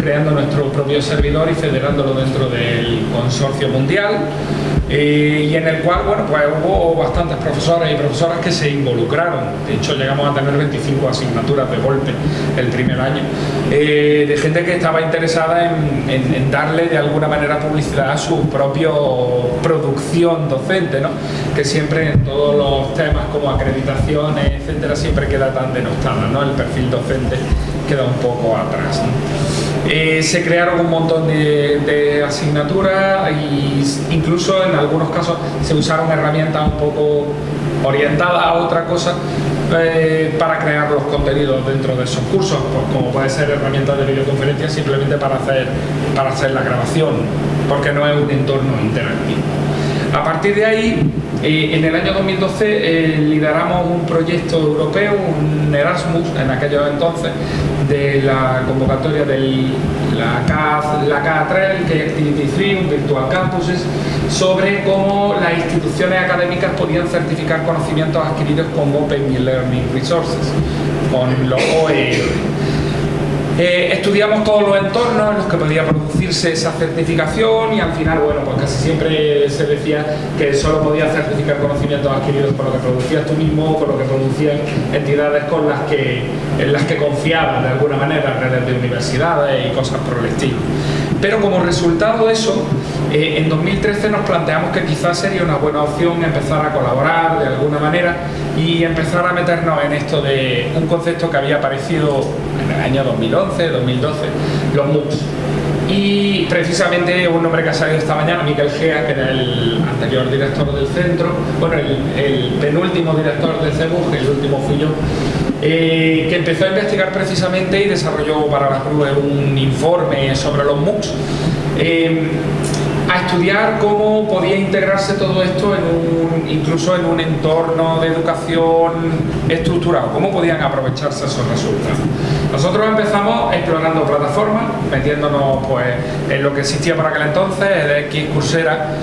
creando nuestro propio servidor y federándolo dentro del consorcio mundial. Eh, y en el cual bueno, pues hubo bastantes profesores y profesoras que se involucraron. De hecho, llegamos a tener 25 asignaturas de golpe el primer año, eh, de gente que estaba interesada en, darle de alguna manera publicidad a su propia producción docente, ¿no? que siempre en todos los temas como acreditaciones, etcétera, siempre queda tan denostada, ¿no? el perfil docente queda un poco atrás. Eh, se crearon un montón de, asignaturas e incluso en algunos casos se usaron herramientas un poco orientadas a otra cosa eh, para crear los contenidos dentro de esos cursos, pues como puede ser herramientas de videoconferencia simplemente para hacer, para hacer la grabación, porque no es un entorno interactivo. A partir de ahí, eh, en el año 2012 lideramos un proyecto europeo, un Erasmus en aquellos entonces, de la convocatoria de la, K, la K3, que Activity 3, un Virtual Campuses, sobre cómo las instituciones académicas podían certificar conocimientos adquiridos con Open Learning Resources, con los OER. Eh, estudiamos todos los entornos en los que podía producirse esa certificación y al final, bueno, pues casi siempre se decía que solo podía certificar conocimientos adquiridos por lo que producías tú mismo o por lo que producían entidades con las que, en las que confiabas de alguna manera, redes de universidades y cosas por el estilo. Pero como resultado de eso, eh, en 2013 nos planteamos que quizás sería una buena opción empezar a colaborar de alguna manera y empezar a meternos en esto de un concepto que había aparecido en el año 2011, 2012, los MOOCs. Y precisamente un nombre que ha salido esta mañana, Miguel Gea, que era el anterior director del centro, bueno, el, penúltimo director del CEBUG, el último fui yo, eh, que empezó a investigar precisamente y desarrolló para la CRUE un informe sobre los MOOCs. Eh, a estudiar cómo podía integrarse todo esto en un, incluso en un entorno de educación estructurado, cómo podían aprovecharse esos resultados. Nosotros empezamos explorando plataformas, metiéndonos pues, en lo que existía para aquel entonces, de X Coursera,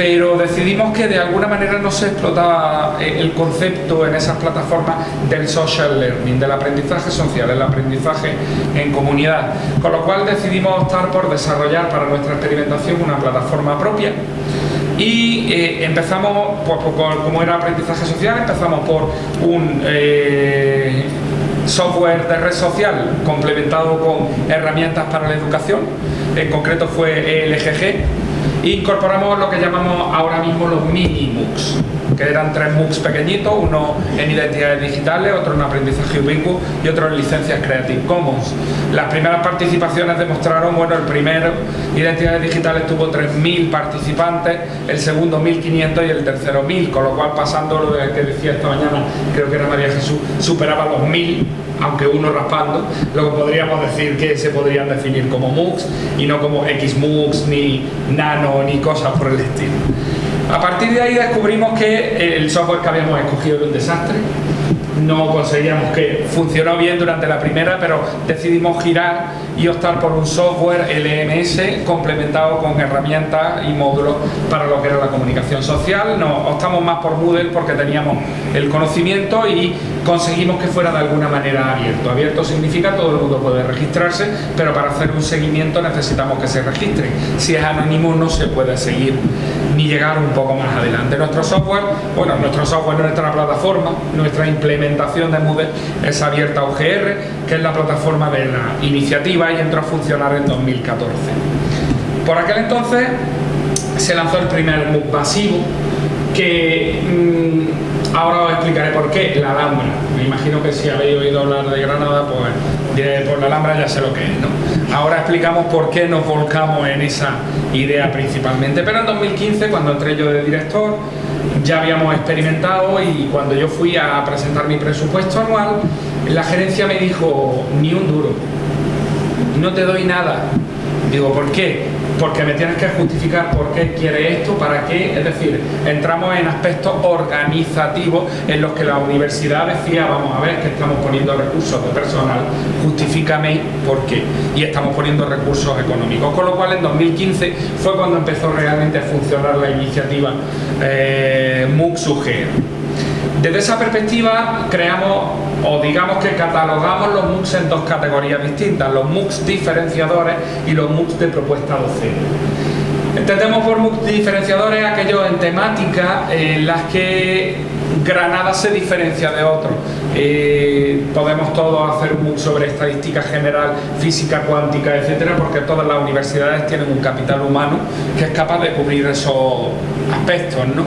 pero decidimos que de alguna manera no se explotaba eh, el concepto en esas plataformas del social learning, del aprendizaje social, el aprendizaje en comunidad, con lo cual decidimos optar por desarrollar para nuestra experimentación una plataforma propia. Y eh, empezamos, pues, como era aprendizaje social, empezamos por un eh, software de red social complementado con herramientas para la educación, en concreto fue el EGG, Incorporamos lo que llamamos ahora mismo los mini MOOCs, que eran tres MOOCs pequeñitos, uno en identidades digitales, otro en aprendizaje ubicuo y otro en licencias Creative Commons. Las primeras participaciones demostraron, bueno, el primero, identidades digitales, tuvo 3.000 participantes, el segundo 1.500 y el tercero 1.000, con lo cual pasando lo que decía esta mañana, creo que era María Jesús, superaba los 1.000 aunque uno raspando, lo que podríamos decir que se podrían definir como MOOCs y no como XMOOCs, ni Nano, ni cosas por el estilo. A partir de ahí descubrimos que el software que habíamos escogido era un desastre, no conseguíamos que funcionó bien durante la primera, pero decidimos girar y optar por un software LMS complementado con herramientas y módulos para lo que era la comunicación social. Nos optamos más por Moodle porque teníamos el conocimiento y conseguimos que fuera de alguna manera abierto. Abierto significa todo el mundo puede registrarse, pero para hacer un seguimiento necesitamos que se registre. Si es anónimo no se puede seguir ni llegar un poco más adelante. Nuestro software, bueno, nuestro software, nuestra plataforma, nuestra implementación de Moodle es abierta OGR, que es la plataforma de la iniciativa y entró a funcionar en 2014. Por aquel entonces se lanzó el primer MOOC masivo que mmm, ahora os explicaré por qué, la Alhambra. Me imagino que si habéis oído hablar de Granada, pues por la Alhambra ya sé lo que es, ¿no? Ahora explicamos por qué nos volcamos en esa idea principalmente. Pero en 2015, cuando entré yo de director, ya habíamos experimentado y cuando yo fui a presentar mi presupuesto anual, la gerencia me dijo, ni un duro, no te doy nada. Digo, ¿por qué? Porque me tienes que justificar por qué quiere esto, para qué. Es decir, entramos en aspectos organizativos en los que la universidad decía, vamos a ver, que estamos poniendo recursos de personal, justifícame por qué. Y estamos poniendo recursos económicos. Con lo cual, en 2015 fue cuando empezó realmente a funcionar la iniciativa eh, Desde esa perspectiva, creamos o digamos que catalogamos los MOOCs en dos categorías distintas, los MOOCs diferenciadores y los MOOCs de propuesta docente. Entendemos por MOOCs diferenciadores aquellos en temática en las que Granada se diferencia de otros. Eh, podemos todos hacer un MOOC sobre estadística general, física cuántica, etcétera, porque todas las universidades tienen un capital humano que es capaz de cubrir esos aspectos, ¿no?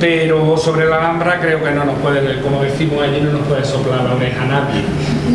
Pero sobre la Alhambra creo que no nos puede, como decimos allí, no nos puede soplar la oreja nadie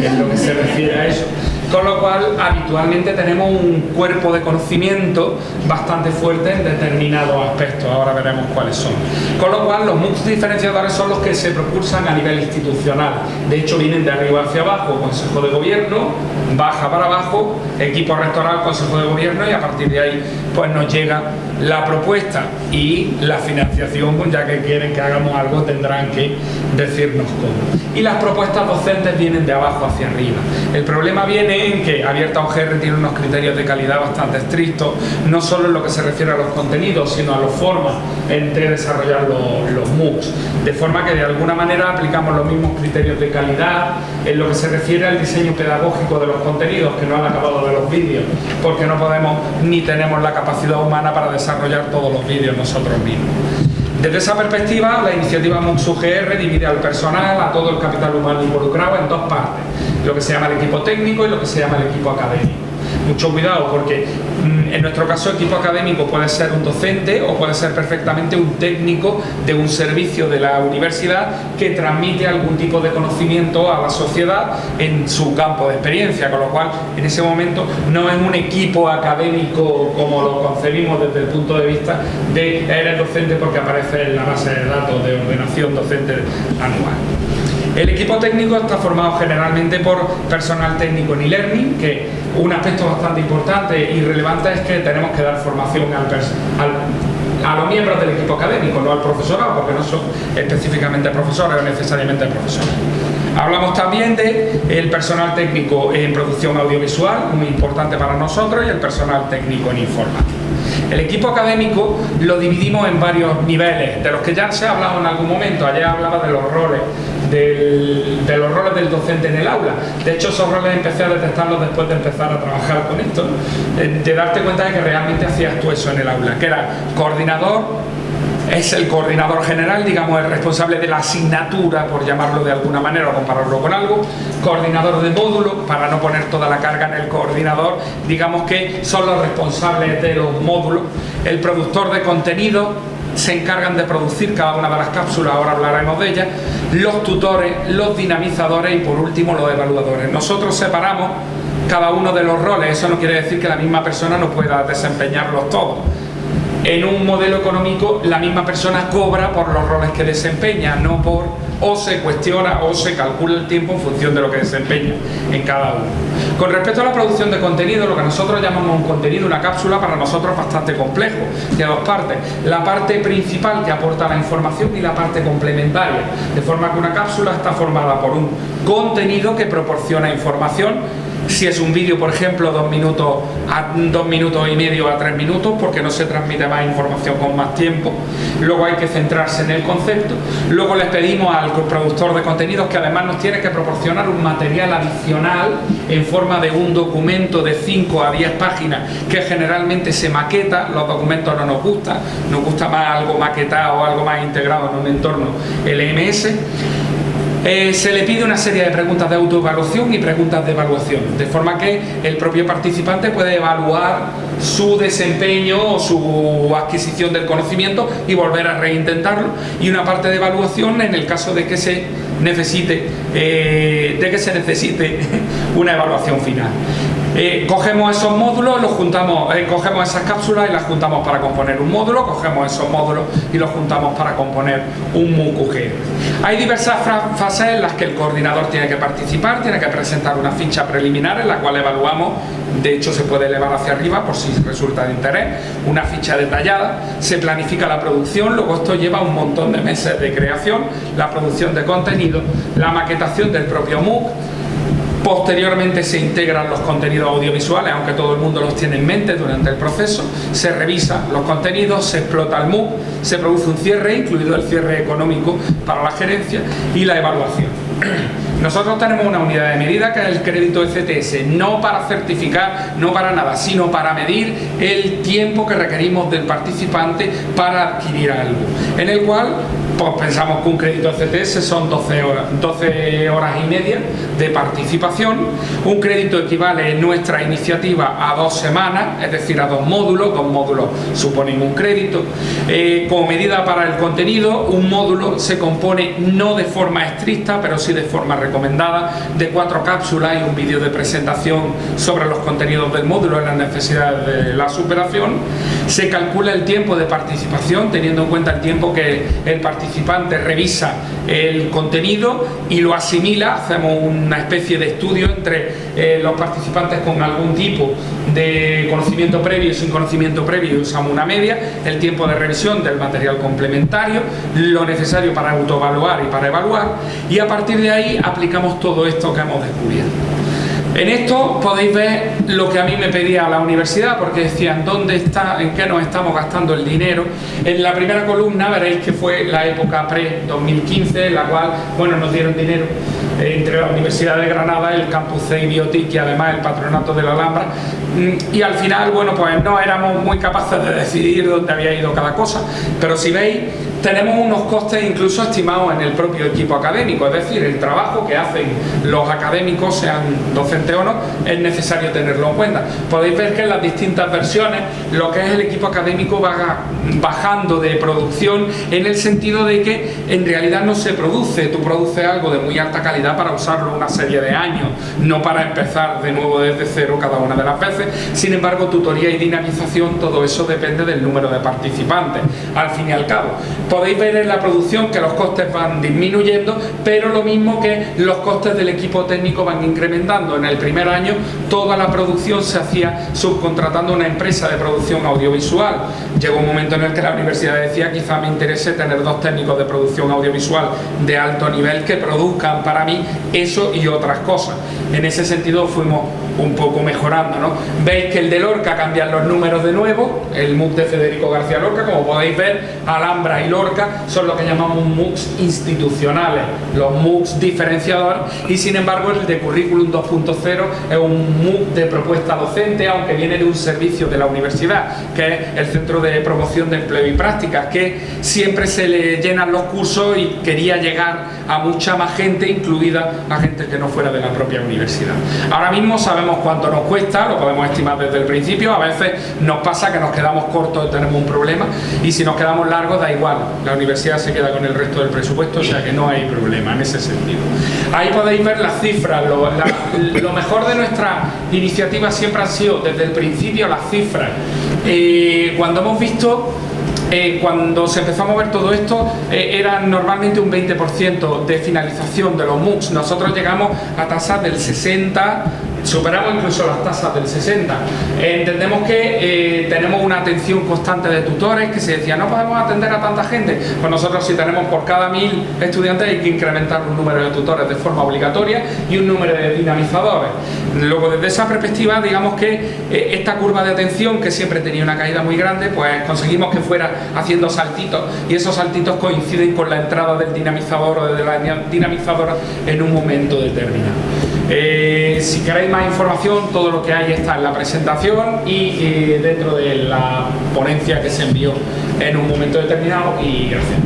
en lo que se refiere a eso. Con lo cual, habitualmente tenemos un cuerpo de conocimiento bastante fuerte en determinados aspectos. Ahora veremos cuáles son. Con lo cual, los MOOCs diferenciadores son los que se propulsan a nivel institucional. De hecho, vienen de arriba hacia abajo, Consejo de Gobierno, baja para abajo, equipo rectoral, Consejo de Gobierno y a partir de ahí pues nos llega la propuesta y la financiación, pues ya que quieren que hagamos algo tendrán que decirnos cómo. Y las propuestas docentes vienen de abajo hacia arriba. El problema viene en que Abierta OGR tiene unos criterios de calidad bastante estrictos, no solo en lo que se refiere a los contenidos, sino a las formas en de desarrollar los, los MOOCs. De forma que de alguna manera aplicamos los mismos criterios de calidad en lo que se refiere al diseño pedagógico de los contenidos, que no han acabado de los vídeos, porque no podemos ni tenemos la capacidad humana para desarrollar todos los vídeos nosotros mismos. Desde esa perspectiva, la iniciativa MOOCs UGR divide al personal, a todo el capital humano involucrado en dos partes lo que se llama el equipo técnico y lo que se llama el equipo académico. Mucho cuidado porque mm, en nuestro caso equipo académico puede ser un docente o puede ser perfectamente un técnico de un servicio de la universidad que transmite algún tipo de conocimiento a la sociedad en su campo de experiencia, con lo cual en ese momento no es un equipo académico como lo concebimos desde el punto de vista de eres docente porque aparece en la base de datos de ordenación docente anual. El equipo técnico está formado generalmente por personal técnico en e-learning, que un aspecto bastante importante y relevante es que tenemos que dar formación a los miembros del equipo académico, no al profesorado, porque no son específicamente profesores o necesariamente profesores. Hablamos también del el personal técnico en producción audiovisual, muy importante para nosotros, y el personal técnico en informática. El equipo académico lo dividimos en varios niveles, de los que ya se ha hablado en algún momento, ayer hablaba de los roles de los roles del docente en el aula. De hecho, esos roles empecé a detectarlos después de empezar a trabajar con esto, de, darte cuenta de que realmente hacías tú eso en el aula, que era coordinador, es el coordinador general, digamos, el responsable de la asignatura, por llamarlo de alguna manera o compararlo con algo, coordinador de módulo, para no poner toda la carga en el coordinador, digamos que son los responsables de los módulos, el productor de contenido, se encargan de producir cada una de las cápsulas, ahora hablaremos de ellas, los tutores, los dinamizadores y por último los evaluadores. Nosotros separamos cada uno de los roles, eso no quiere decir que la misma persona no pueda desempeñarlos todos en un modelo económico la misma persona cobra por los roles que desempeña, no por o se cuestiona o se calcula el tiempo en función de lo que desempeña en cada uno. Con respecto a la producción de contenido, lo que nosotros llamamos un contenido, una cápsula, para nosotros es bastante complejo, de dos partes. La parte principal que aporta la información y la parte complementaria, de forma que una cápsula está formada por un contenido que proporciona información si es un vídeo, por ejemplo, dos minutos dos minutos y medio a tres minutos, porque no se transmite más información con más tiempo. Luego hay que centrarse en el concepto. Luego les pedimos al productor de contenidos que además nos tiene que proporcionar un material adicional en forma de un documento de 5 a 10 páginas que generalmente se maqueta, los documentos no nos gustan, nos gusta más algo maquetado o algo más integrado en un entorno LMS eh, se le pide una serie de preguntas de autoevaluación y preguntas de evaluación, de forma que el propio participante puede evaluar su desempeño o su adquisición del conocimiento y volver a reintentarlo y una parte de evaluación en el caso de que se necesite eh, de que se necesite <laughs> una evaluación final. Cogemos esos módulos, los juntamos, eh, cogemos esas cápsulas y las juntamos para componer un módulo, cogemos esos módulos y los juntamos para componer un MOOC Hay diversas fases en las que el coordinador tiene que participar, tiene que presentar una ficha preliminar en la cual evaluamos, de hecho se puede elevar hacia arriba por si resulta de interés, una ficha detallada, se planifica la producción, luego esto lleva un montón de meses de creación, la producción de contenido, la maquetación del propio MOOC, Posteriormente se integran los contenidos audiovisuales, aunque todo el mundo los tiene en mente durante el proceso, se revisan los contenidos, se explota el MOOC, se produce un cierre, incluido el cierre económico para la gerencia y la evaluación. <clears throat> Nosotros tenemos una unidad de medida que es el crédito ECTS, no para certificar, no para nada, sino para medir el tiempo que requerimos del participante para adquirir algo, en el cual pues pensamos que un crédito CTS son 12 horas, 12 horas y media de participación. Un crédito equivale en nuestra iniciativa a dos semanas, es decir, a dos módulos. Dos módulos suponen un crédito. Eh, como medida para el contenido, un módulo se compone no de forma estricta, pero sí de forma recomendada, de cuatro cápsulas y un vídeo de presentación sobre los contenidos del módulo y las necesidades de la superación. Se calcula el tiempo de participación, teniendo en cuenta el tiempo que el participante revisa el contenido y lo asimila, hacemos una especie de estudio entre eh, los participantes con algún tipo de conocimiento previo y sin conocimiento previo, usamos una media, el tiempo de revisión del material complementario, lo necesario para autoevaluar y para evaluar y a partir de ahí aplicamos todo esto que hemos descubierto. En esto podéis ver lo que a mí me pedía la universidad, porque decían, ¿dónde está, en qué nos estamos gastando el dinero? En la primera columna veréis que fue la época pre-2015, en la cual, bueno, nos dieron dinero eh, entre la Universidad de Granada, el Campus C Biotic y además el Patronato de la Alhambra. Mm, y al final, bueno, pues no éramos muy capaces de decidir dónde había ido cada cosa, pero si veis, tenemos unos costes incluso estimados en el propio equipo académico, es decir, el trabajo que hacen los académicos, sean docentes o no, es necesario tenerlo en cuenta. Podéis ver que en las distintas versiones lo que es el equipo académico va bajando de producción en el sentido de que en realidad no se produce, tú produces algo de muy alta calidad para usarlo una serie de años, no para empezar de nuevo desde cero cada una de las veces, sin embargo tutoría y dinamización, todo eso depende del número de participantes, al fin y al cabo podéis ver en la producción que los costes van disminuyendo, pero lo mismo que los costes del equipo técnico van incrementando. En el primer año toda la producción se hacía subcontratando una empresa de producción audiovisual. Llegó un momento en el que la universidad decía quizá me interese tener dos técnicos de producción audiovisual de alto nivel que produzcan para mí eso y otras cosas. En ese sentido fuimos un poco mejorando. ¿no? Veis que el de Lorca cambian los números de nuevo, el MOOC de Federico García Lorca, como podéis ver, Alhambra y Lorca son lo que llamamos MOOCs institucionales, los MOOCs diferenciadores, y sin embargo el de Currículum 2.0 es un MOOC de propuesta docente, aunque viene de un servicio de la universidad, que es el Centro de Promoción de Empleo y Prácticas, que siempre se le llenan los cursos y quería llegar a mucha más gente, incluida a gente que no fuera de la propia universidad. Ahora mismo sabemos cuánto nos cuesta, lo podemos estimar desde el principio, a veces nos pasa que nos quedamos cortos y tenemos un problema, y si nos quedamos largos da igual, la universidad se queda con el resto del presupuesto, o sea que no hay problema en ese sentido. Ahí podéis ver las cifras, lo, mejor de nuestra iniciativa siempre han sido desde el principio las cifras. Eh, cuando hemos visto eh, cuando se empezó a mover todo esto eh, era normalmente un 20% de finalización de los MOOCs. Nosotros llegamos a tasas del 60, superamos incluso las tasas del 60. entendemos que eh, tenemos una atención constante de tutores que se decía no podemos atender a tanta gente. Pues nosotros si tenemos por cada mil estudiantes hay que incrementar un número de tutores de forma obligatoria y un número de dinamizadores. Luego desde esa perspectiva digamos que eh, esta curva de atención que siempre tenía una caída muy grande pues conseguimos que fuera haciendo saltitos y esos saltitos coinciden con la entrada del dinamizador o de la dinamizadora en un momento determinado. Eh, si queréis más información, todo lo que hay está en la presentación y dentro de la ponencia que se envió en un momento determinado y gracias.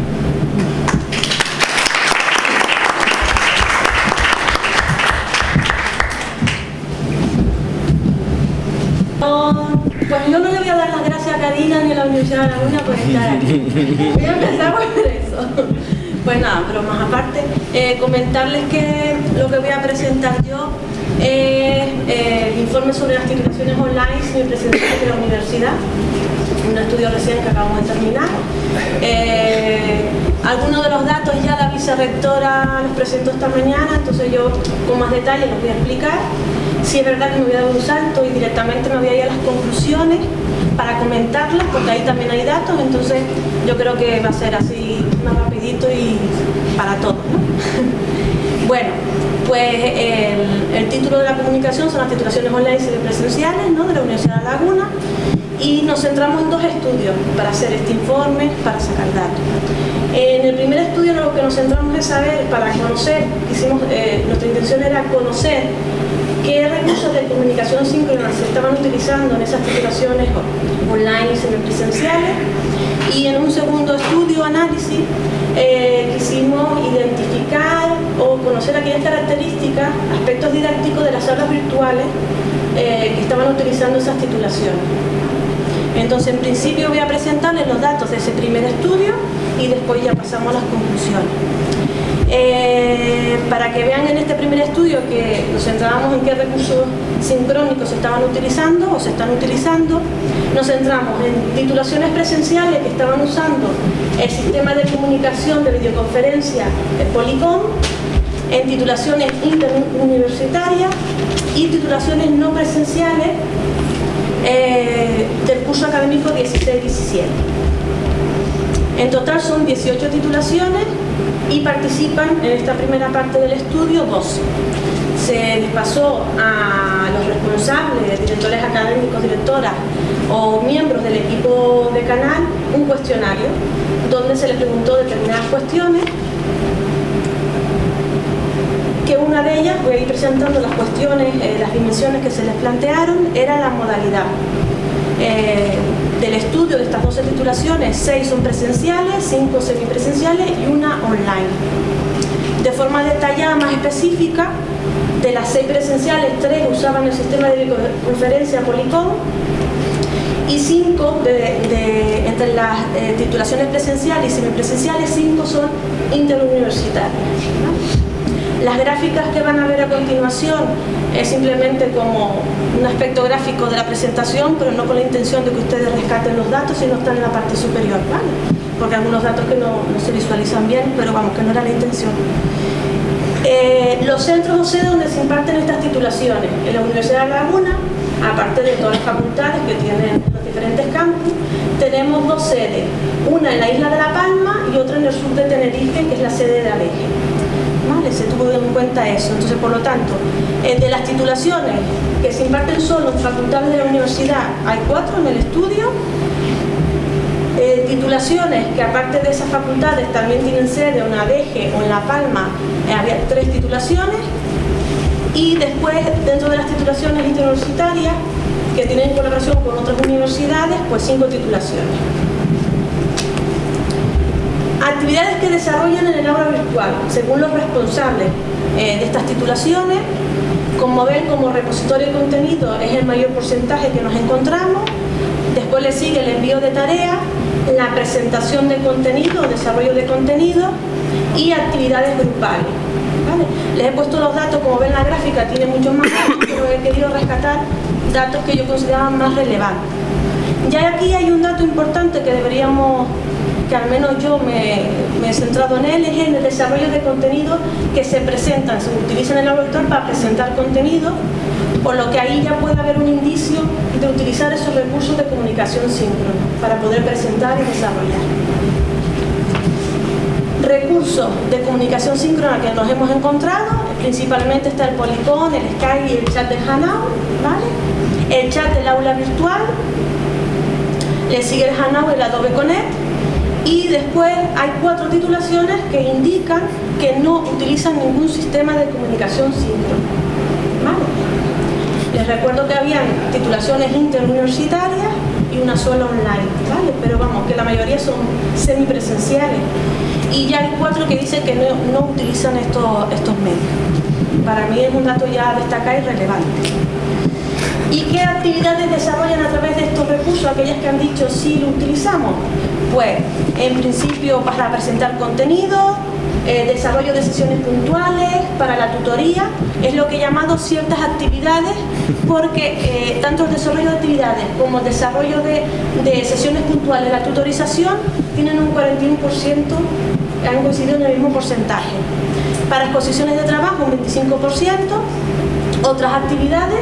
Pues yo no le voy a dar las gracias a Karina ni a la Universidad de Laguna por estar aquí. Voy a empezar por eso. Pues nada, pero más aparte, eh, comentarles que lo que voy a presentar yo es eh, el informe sobre las titulaciones online presentación de la universidad, un estudio recién que acabamos de terminar. Eh, algunos de los datos ya la vicerrectora los presentó esta mañana, entonces yo con más detalle los voy a explicar. Si es verdad que me voy a dar un salto y directamente me voy a ir a las conclusiones para comentarlas, porque ahí también hay datos, entonces yo creo que va a ser así más rapidito y para todos. <laughs> bueno, pues el, título de la comunicación son las titulaciones online y presenciales ¿no? de la Universidad de Laguna y nos centramos en dos estudios para hacer este informe, para sacar datos. En el primer estudio lo que nos centramos es saber, para conocer, hicimos, eh, nuestra intención era conocer qué recursos de comunicación síncrona se estaban utilizando en esas titulaciones online y semipresenciales y en un segundo estudio, análisis, eh, quisimos identificar o conocer aquellas características, aspectos didácticos de las aulas virtuales eh, que estaban utilizando esas titulaciones. Entonces, en principio voy a presentarles los datos de ese primer estudio y después ya pasamos a las conclusiones. Eh, para que vean en este primer estudio que nos centrábamos en qué recursos sincrónicos se estaban utilizando o se están utilizando, nos centramos en titulaciones presenciales que estaban usando el sistema de comunicación de videoconferencia el Policom, en titulaciones interuniversitarias y titulaciones no presenciales eh, del curso académico 16-17. En total son 18 titulaciones y participan en esta primera parte del estudio 12. Se les pasó a los responsables, directores académicos, directoras o miembros del equipo de canal un cuestionario donde se les preguntó determinadas cuestiones que una de ellas, voy a ir presentando las cuestiones, eh, las dimensiones que se les plantearon, era la modalidad. Eh, del estudio de estas 12 titulaciones, 6 son presenciales, 5 semipresenciales y una online. De forma detallada, más específica, de las 6 presenciales, 3 usaban el sistema de videoconferencia Policom y 5 de, entre las eh, titulaciones presenciales y semipresenciales, 5 son interuniversitarias. Las gráficas que van a ver a continuación es simplemente como un aspecto gráfico de la presentación, pero no con la intención de que ustedes rescaten los datos, sino están en la parte superior, ¿vale? Porque hay algunos datos que no, se visualizan bien, pero vamos, que no era la intención. Eh, los centros o sedes donde se imparten estas titulaciones, en la Universidad de Laguna, aparte de todas las facultades que tienen los diferentes campus, tenemos dos sedes, una en la isla de La Palma y otra en el sur de Tenerife, que es la sede de Aleje. Se tuvo en cuenta eso. Entonces, por lo tanto, eh, de las titulaciones que se imparten solo en facultades de la universidad, hay cuatro en el estudio. Eh, titulaciones que aparte de esas facultades también tienen sede en Adeje o en La Palma, eh, había tres titulaciones. Y después, dentro de las titulaciones interuniversitarias, que tienen colaboración con otras universidades, pues cinco titulaciones. Actividades que desarrollan en el aula virtual, según los responsables eh, de estas titulaciones, como ven, como repositorio de contenido es el mayor porcentaje que nos encontramos, después le sigue el envío de tareas, la presentación de contenido, desarrollo de contenido y actividades grupales. Les he puesto los datos, como ven la gráfica tiene muchos más <coughs> pero he querido rescatar datos que yo consideraba más relevantes. Ya aquí hay un dato importante que deberíamos, que al menos yo me, he centrado en él, es en el desarrollo de contenido que se presentan, se utilizan en el laboratorio para presentar contenido, por lo que ahí ya puede haber un indicio de utilizar esos recursos de comunicación síncrona para poder presentar y desarrollar. Recursos de comunicación síncrona que nos hemos encontrado, principalmente está el Polycon, el Skype y el chat de Hanau, ¿vale? el chat del aula virtual, le sigue el Hanau, el Adobe Connect y después hay cuatro titulaciones que indican que no utilizan ningún sistema de comunicación síncrona. Les recuerdo que habían titulaciones interuniversitarias y una sola online, ¿vale? pero vamos, que la mayoría son semipresenciales y ya hay cuatro que dicen que no, utilizan estos, estos medios. Para mí es un dato ya destacado y relevante. ¿Y qué actividades desarrollan a través de estos recursos aquellas que han dicho sí lo utilizamos? Pues, en principio para presentar contenido, eh, desarrollo de sesiones puntuales, para la tutoría, es lo que he llamado ciertas actividades porque eh, tanto el desarrollo de actividades como el desarrollo de, de sesiones puntuales, la tutorización, tienen un 41%, han coincidido en el mismo porcentaje. Para exposiciones de trabajo un 25%, otras actividades,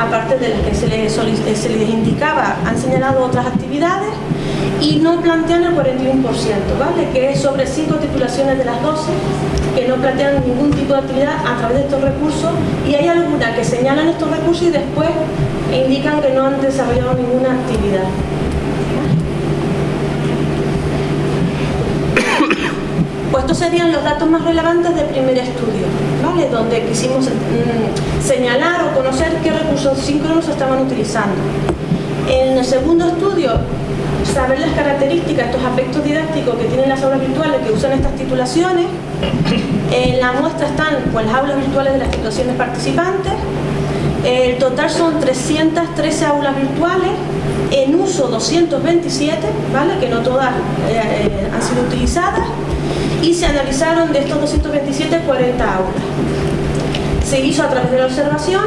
aparte de las que se les, se les indicaba, han señalado otras actividades y no plantean el 41%, ¿vale? que es sobre cinco titulaciones de las 12 que no plantean ningún tipo de actividad a través de estos recursos y hay algunas que señalan estos recursos y después indican que no han desarrollado ninguna actividad. <coughs> Pues estos serían los datos más relevantes del primer estudio, donde quisimos mm, señalar o conocer qué recursos síncronos estaban utilizando. En el segundo estudio, saber las características, estos aspectos didácticos que tienen las aulas virtuales que usan estas titulaciones. En la muestra están pues, las aulas virtuales de las titulaciones participantes. El total son 313 aulas virtuales, en uso 227, ¿vale? que no todas eh, eh, han sido utilizadas y se analizaron de estos 227 40 aulas. Se hizo a través de la observación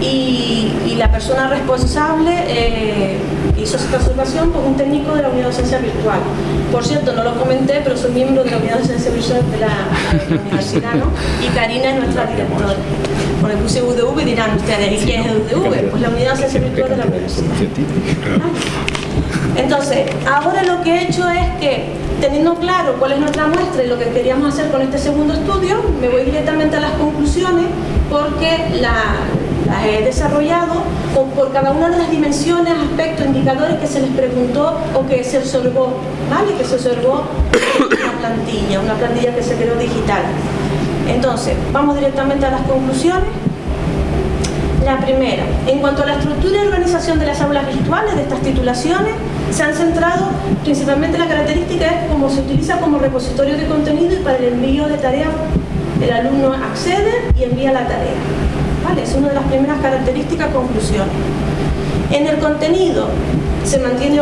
y, la persona responsable eh, hizo esta observación con un técnico de la unidad de docencia virtual. Por cierto, no lo comenté, pero soy miembro de la unidad de docencia virtual de la, universidad, ¿no? Y Karina es nuestra directora. Por el puse UDV dirán ustedes, ¿y quién es UDV? Pues la unidad de docencia virtual de la universidad. Entonces, ahora lo que he hecho es que, teniendo claro cuál es nuestra muestra y lo que queríamos hacer con este segundo estudio, me voy directamente a las conclusiones porque las he desarrollado por cada una de las dimensiones, aspectos, indicadores que se les preguntó o que se observó, ¿vale? Que se observó una plantilla, una plantilla que se creó digital. Entonces, vamos directamente a las conclusiones. La primera, en cuanto a la estructura y organización de las aulas virtuales de estas titulaciones, se han centrado principalmente la característica es cómo se utiliza como repositorio de contenido y para el envío de tareas el alumno accede y envía la tarea. ¿Vale? Es una de las primeras características, conclusiones. En el contenido, se mantiene,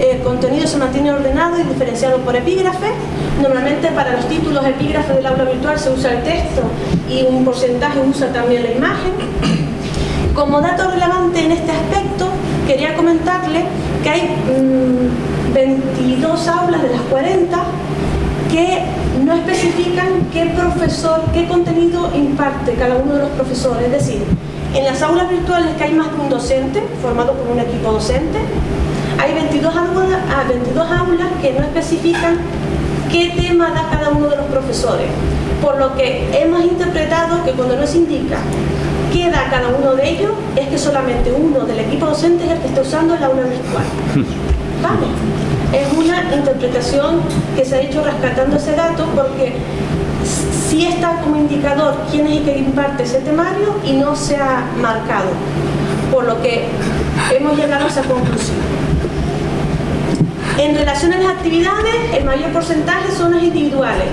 el contenido se mantiene ordenado y diferenciado por epígrafe. Normalmente para los títulos epígrafe del aula virtual se usa el texto y un porcentaje usa también la imagen. Como dato relevante en este aspecto, quería comentarle que hay 22 mm, aulas de las 40 que no especifican qué profesor, qué contenido imparte cada uno de los profesores. Es decir, en las aulas virtuales que hay más de un docente, formado por un equipo docente, hay 22 aulas, 22 ah, aulas que no especifican qué tema da cada uno de los profesores. Por lo que hemos interpretado que cuando nos indica qué da cada uno de ellos, es que solamente uno del equipo docente es el que está usando el aula virtual. <laughs> ¿Vale? Es una interpretación que se ha hecho rescatando ese dato porque sí está como indicador quién es el que imparte ese temario y no se ha marcado. Por lo que hemos llegado a esa conclusión. En relación a las actividades, el mayor porcentaje son las individuales.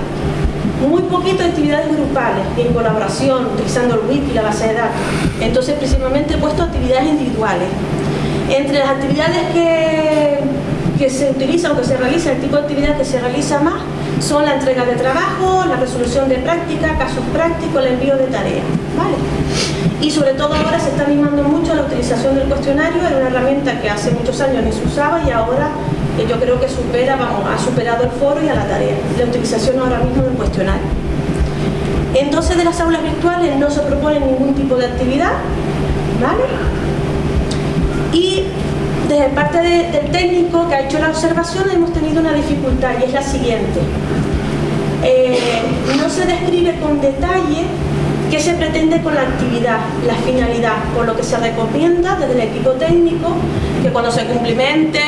Muy poquito actividades grupales en colaboración, utilizando el wiki la base de datos. Entonces, principalmente he puesto actividades individuales. Entre las actividades que, que se utilizan o que se realizan, el tipo de actividad que se realiza más, son la entrega de trabajo, la resolución de práctica, casos prácticos, el envío de tareas. ¿vale? Y sobre todo ahora se está animando mucho la utilización del cuestionario, era una herramienta que hace muchos años ni se usaba y ahora eh, yo creo que supera, vamos, ha superado el foro y a la tarea, la utilización ahora mismo del cuestionario. En 12 de las aulas virtuales no se propone ningún tipo de actividad, ¿vale? Y desde parte del técnico que ha hecho la observación hemos tenido una dificultad y es la siguiente. Eh, no se describe con detalle qué se pretende con la actividad, la finalidad, por lo que se recomienda desde el equipo técnico que cuando se cumplimente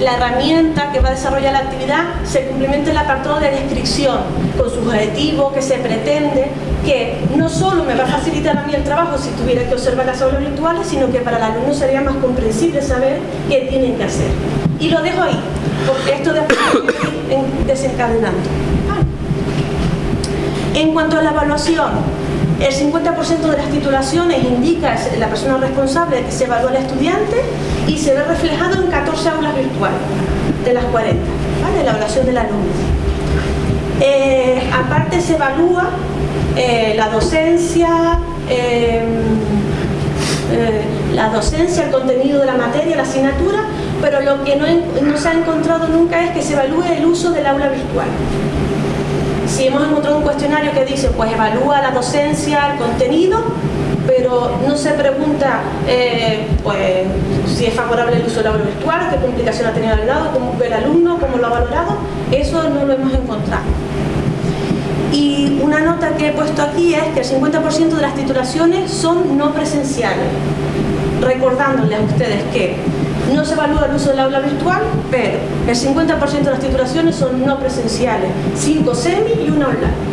la herramienta que va a desarrollar la actividad, se cumplimente el apartado de descripción con su objetivo, que se pretende, que no solo me va a facilitar a mí el trabajo si tuviera que observar las aulas virtuales, sino que para el alumno sería más comprensible saber qué tienen que hacer. Y lo dejo ahí, porque esto después desencadenando. En cuanto a la evaluación, el 50% de las titulaciones indica la persona responsable que se evalúa al estudiante y se ve reflejado en 14 aulas virtuales de las 40, ¿vale? la evaluación del alumno. Eh, aparte se evalúa eh, la docencia, em, eh, la docencia, el contenido de la materia, la asignatura, pero lo que no se ha encontrado nunca es que se evalúe el uso del aula virtual si hemos encontrado un cuestionario que dice, pues evalúa la docencia, el contenido, pero no se pregunta eh, pues, si es favorable el uso del aula virtual, qué complicación ha tenido el alumno, cómo el alumno, cómo lo ha valorado, eso no lo hemos encontrado. Y una nota que he puesto aquí es que el 50% de las titulaciones son no presenciales, recordándoles a ustedes que no se evalúa el uso del aula virtual, pero el 50% de las titulaciones son no presenciales, 5 semi y una online.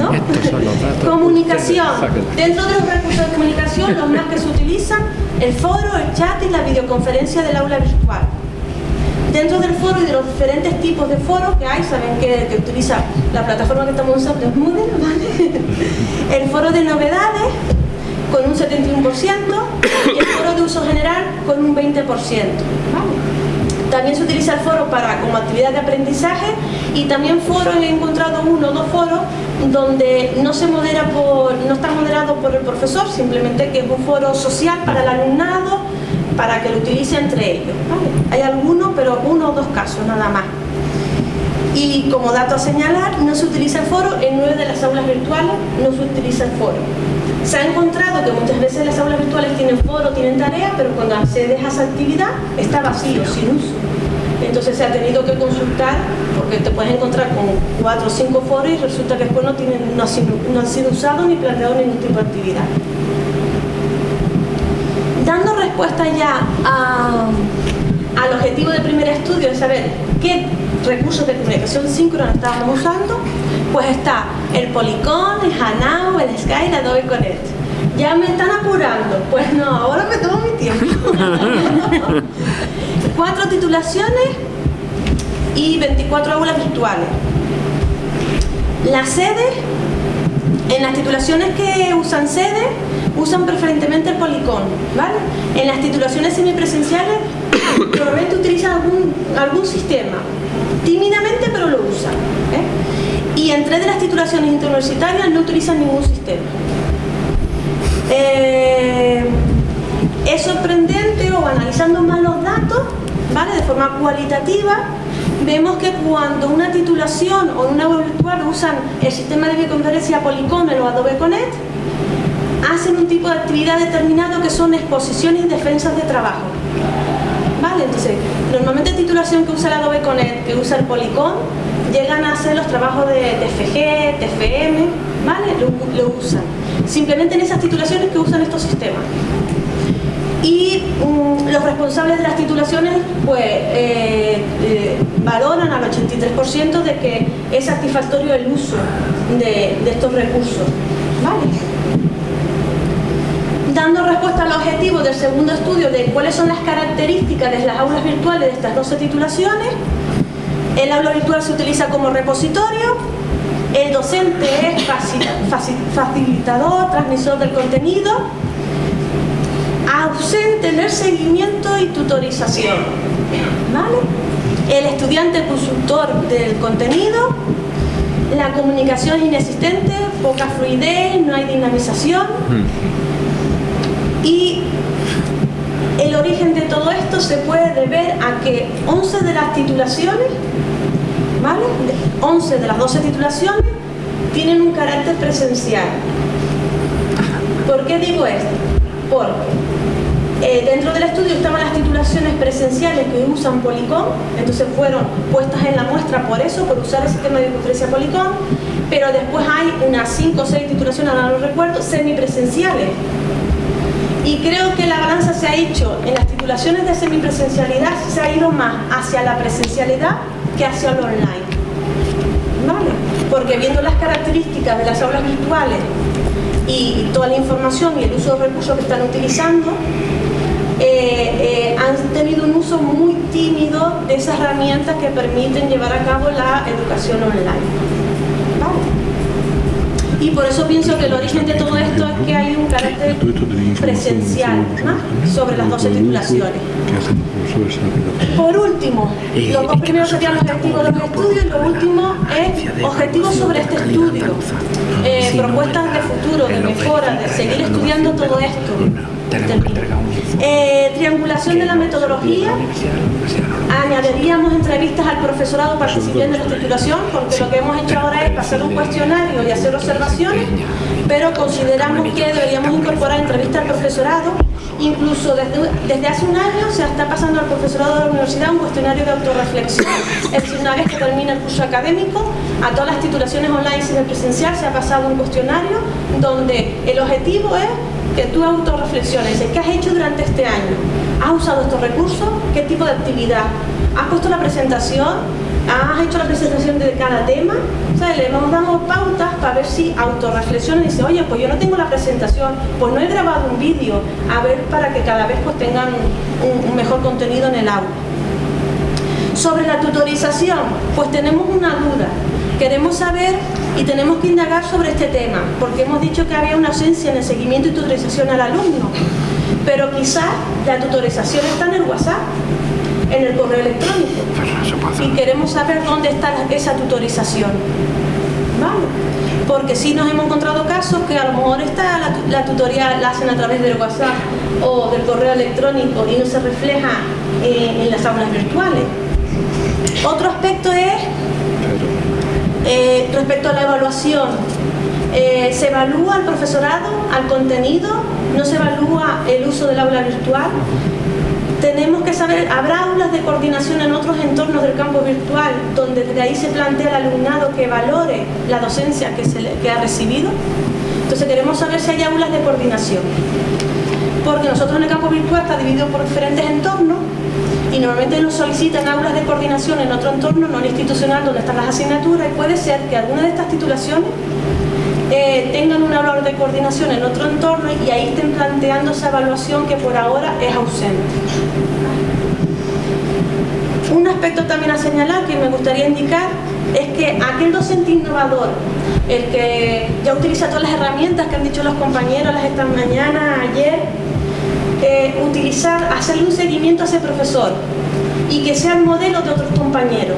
<laughs> Comunicación. Dentro de los recursos de comunicación, los más que se utilizan, el foro, el chat y la videoconferencia del aula virtual. Dentro del foro y de los diferentes tipos de foros que hay, saben que, que utiliza la plataforma que estamos usando es Moodle, ¿vale? <laughs> El foro de novedades, con un 71% y el foro de uso general con un 20%. También se utiliza el foro para como actividad de aprendizaje y también foro he encontrado uno o dos foros donde no se modera por, no está moderado por el profesor, simplemente que es un foro social para el alumnado, para que lo utilice entre ellos. Hay algunos, pero uno o dos casos nada más. Y como dato a señalar, no se utiliza el foro, en nueve de las aulas virtuales no se utiliza el foro. Se ha encontrado que muchas veces las aulas virtuales tienen foro, tienen tarea, pero cuando accedes a esa actividad está vacío, sin uso. Entonces se ha tenido que consultar, porque te puedes encontrar con cuatro o cinco foros y resulta que después no, tienen, no, han sido, no han sido usados ni planteados ningún tipo de actividad. Dando respuesta ya al objetivo del primer estudio de saber qué recursos de comunicación síncrona estábamos usando, pues está el Polycon, el Hanao, el Sky, el Adobe Connect. Ya me están apurando. Pues no, ahora me tomo mi tiempo. <laughs> Cuatro titulaciones y 24 aulas virtuales. Las sedes, en las titulaciones que usan sede, usan preferentemente el Polycon, ¿vale? En las titulaciones semipresenciales, <coughs> probablemente utilizan algún, algún sistema, tímidamente pero lo usan. ¿eh? Y en tres de las titulaciones interuniversitarias no utilizan ningún sistema. Eh, es sorprendente o analizando más los datos, ¿vale? de forma cualitativa, vemos que cuando una titulación o una web virtual usan el sistema de videoconferencia Polycom o Adobe Connect, hacen un tipo de actividad determinado que son exposiciones y defensas de trabajo. ¿Vale? Entonces, normalmente titulación que usa el Adobe Connect, que usa el Polycom, llegan a hacer los trabajos de TFG, TFM, ¿vale? Lo, usan. Simplemente en esas titulaciones que usan estos sistemas y mm, los responsables de las titulaciones pues eh, eh, valoran al 83% de que es satisfactorio el uso de, estos recursos. Dando respuesta al objetivo del segundo estudio de cuáles son las características de las aulas virtuales de estas 12 titulaciones, el aula virtual se utiliza como repositorio, el docente es facilitador, transmisor del contenido, ausente en el seguimiento y tutorización. El estudiante consultor del contenido, la comunicación es inexistente, poca fluidez, no hay dinamización. Y el origen de todo se puede deber a que 11 de las titulaciones, ¿vale? 11 de las 12 titulaciones tienen un carácter presencial. ¿Por qué digo esto? Porque eh, dentro del estudio estaban las titulaciones presenciales que usan Policom, entonces fueron puestas en la muestra por eso, por usar el sistema de conferencia Policom, pero después hay unas 5 o 6 titulaciones, ahora no recuerdo, semipresenciales. Y creo que la balanza se ha hecho en las titulaciones de semipresencialidad, se ha ido más hacia la presencialidad que hacia lo online. Porque viendo las características de las aulas virtuales y toda la información y el uso de recursos que están utilizando, eh, eh, han tenido un uso muy tímido de esas herramientas que permiten llevar a cabo la educación online. Y por eso pienso que el origen de todo esto es que hay un carácter presencial sobre las 12 titulaciones. Por último, los dos primeros serían los objetivos de los estudios y lo último es objetivos sobre este estudio, eh, propuestas de futuro, de mejora, de seguir estudiando todo esto. Eh, triangulación de la metodología. Añadiríamos entrevistas al profesorado participando en la titulación, porque lo que hemos hecho ahora es hacer un cuestionario y hacer observaciones, pero consideramos que deberíamos incorporar entrevistas al profesorado. Incluso desde, desde hace un año se está pasando al profesorado de la universidad un cuestionario de autorreflexión. Es decir, una vez que termina el curso académico, a todas las titulaciones online y presencial se ha pasado un cuestionario donde el objetivo es que tú autorreflexiones, ¿qué has hecho durante este año? ¿Has usado estos recursos? ¿Qué tipo de actividad? ¿Has puesto la presentación? ¿Has hecho la presentación de cada tema? O le vamos dando pautas para ver si autorreflexiona y dice, oye, pues yo no tengo la presentación, pues no he grabado un vídeo, a ver para que cada vez pues tengan un, un mejor contenido en el aula. Sobre la tutorización, pues tenemos una duda. Queremos saber y tenemos que indagar sobre este tema, porque hemos dicho que había una ausencia en el seguimiento y tutorización al alumno, pero quizás la tutorización está en el WhatsApp, en el correo electrónico, y queremos saber dónde está esa tutorización. ¿Vale? Porque si nos hemos encontrado casos que a lo mejor está la, tutoría la hacen a través del WhatsApp o del correo electrónico y no se refleja en las aulas virtuales. Otro aspecto es eh, respecto a la evaluación, eh, ¿se evalúa al profesorado, al contenido? ¿No se evalúa el uso del aula virtual? Tenemos que saber, ¿habrá aulas de coordinación en otros entornos del campo virtual donde desde ahí se plantea al alumnado que valore la docencia que, se que ha recibido? Entonces queremos saber si hay aulas de coordinación. Porque nosotros en el campo virtual está dividido por diferentes entornos y normalmente nos solicitan aulas de coordinación en otro entorno no institucional donde están las asignaturas y puede ser que alguna de estas titulaciones eh, tengan una aula de coordinación en otro entorno y ahí estén planteando esa evaluación que por ahora es ausente. Un aspecto también a señalar que me gustaría indicar es que aquel docente innovador, el que ya utiliza todas las herramientas que han dicho los compañeros las esta mañana, ayer, eh, utilizar, hacerle un seguimiento a ese profesor y que sea el modelo de otros compañeros.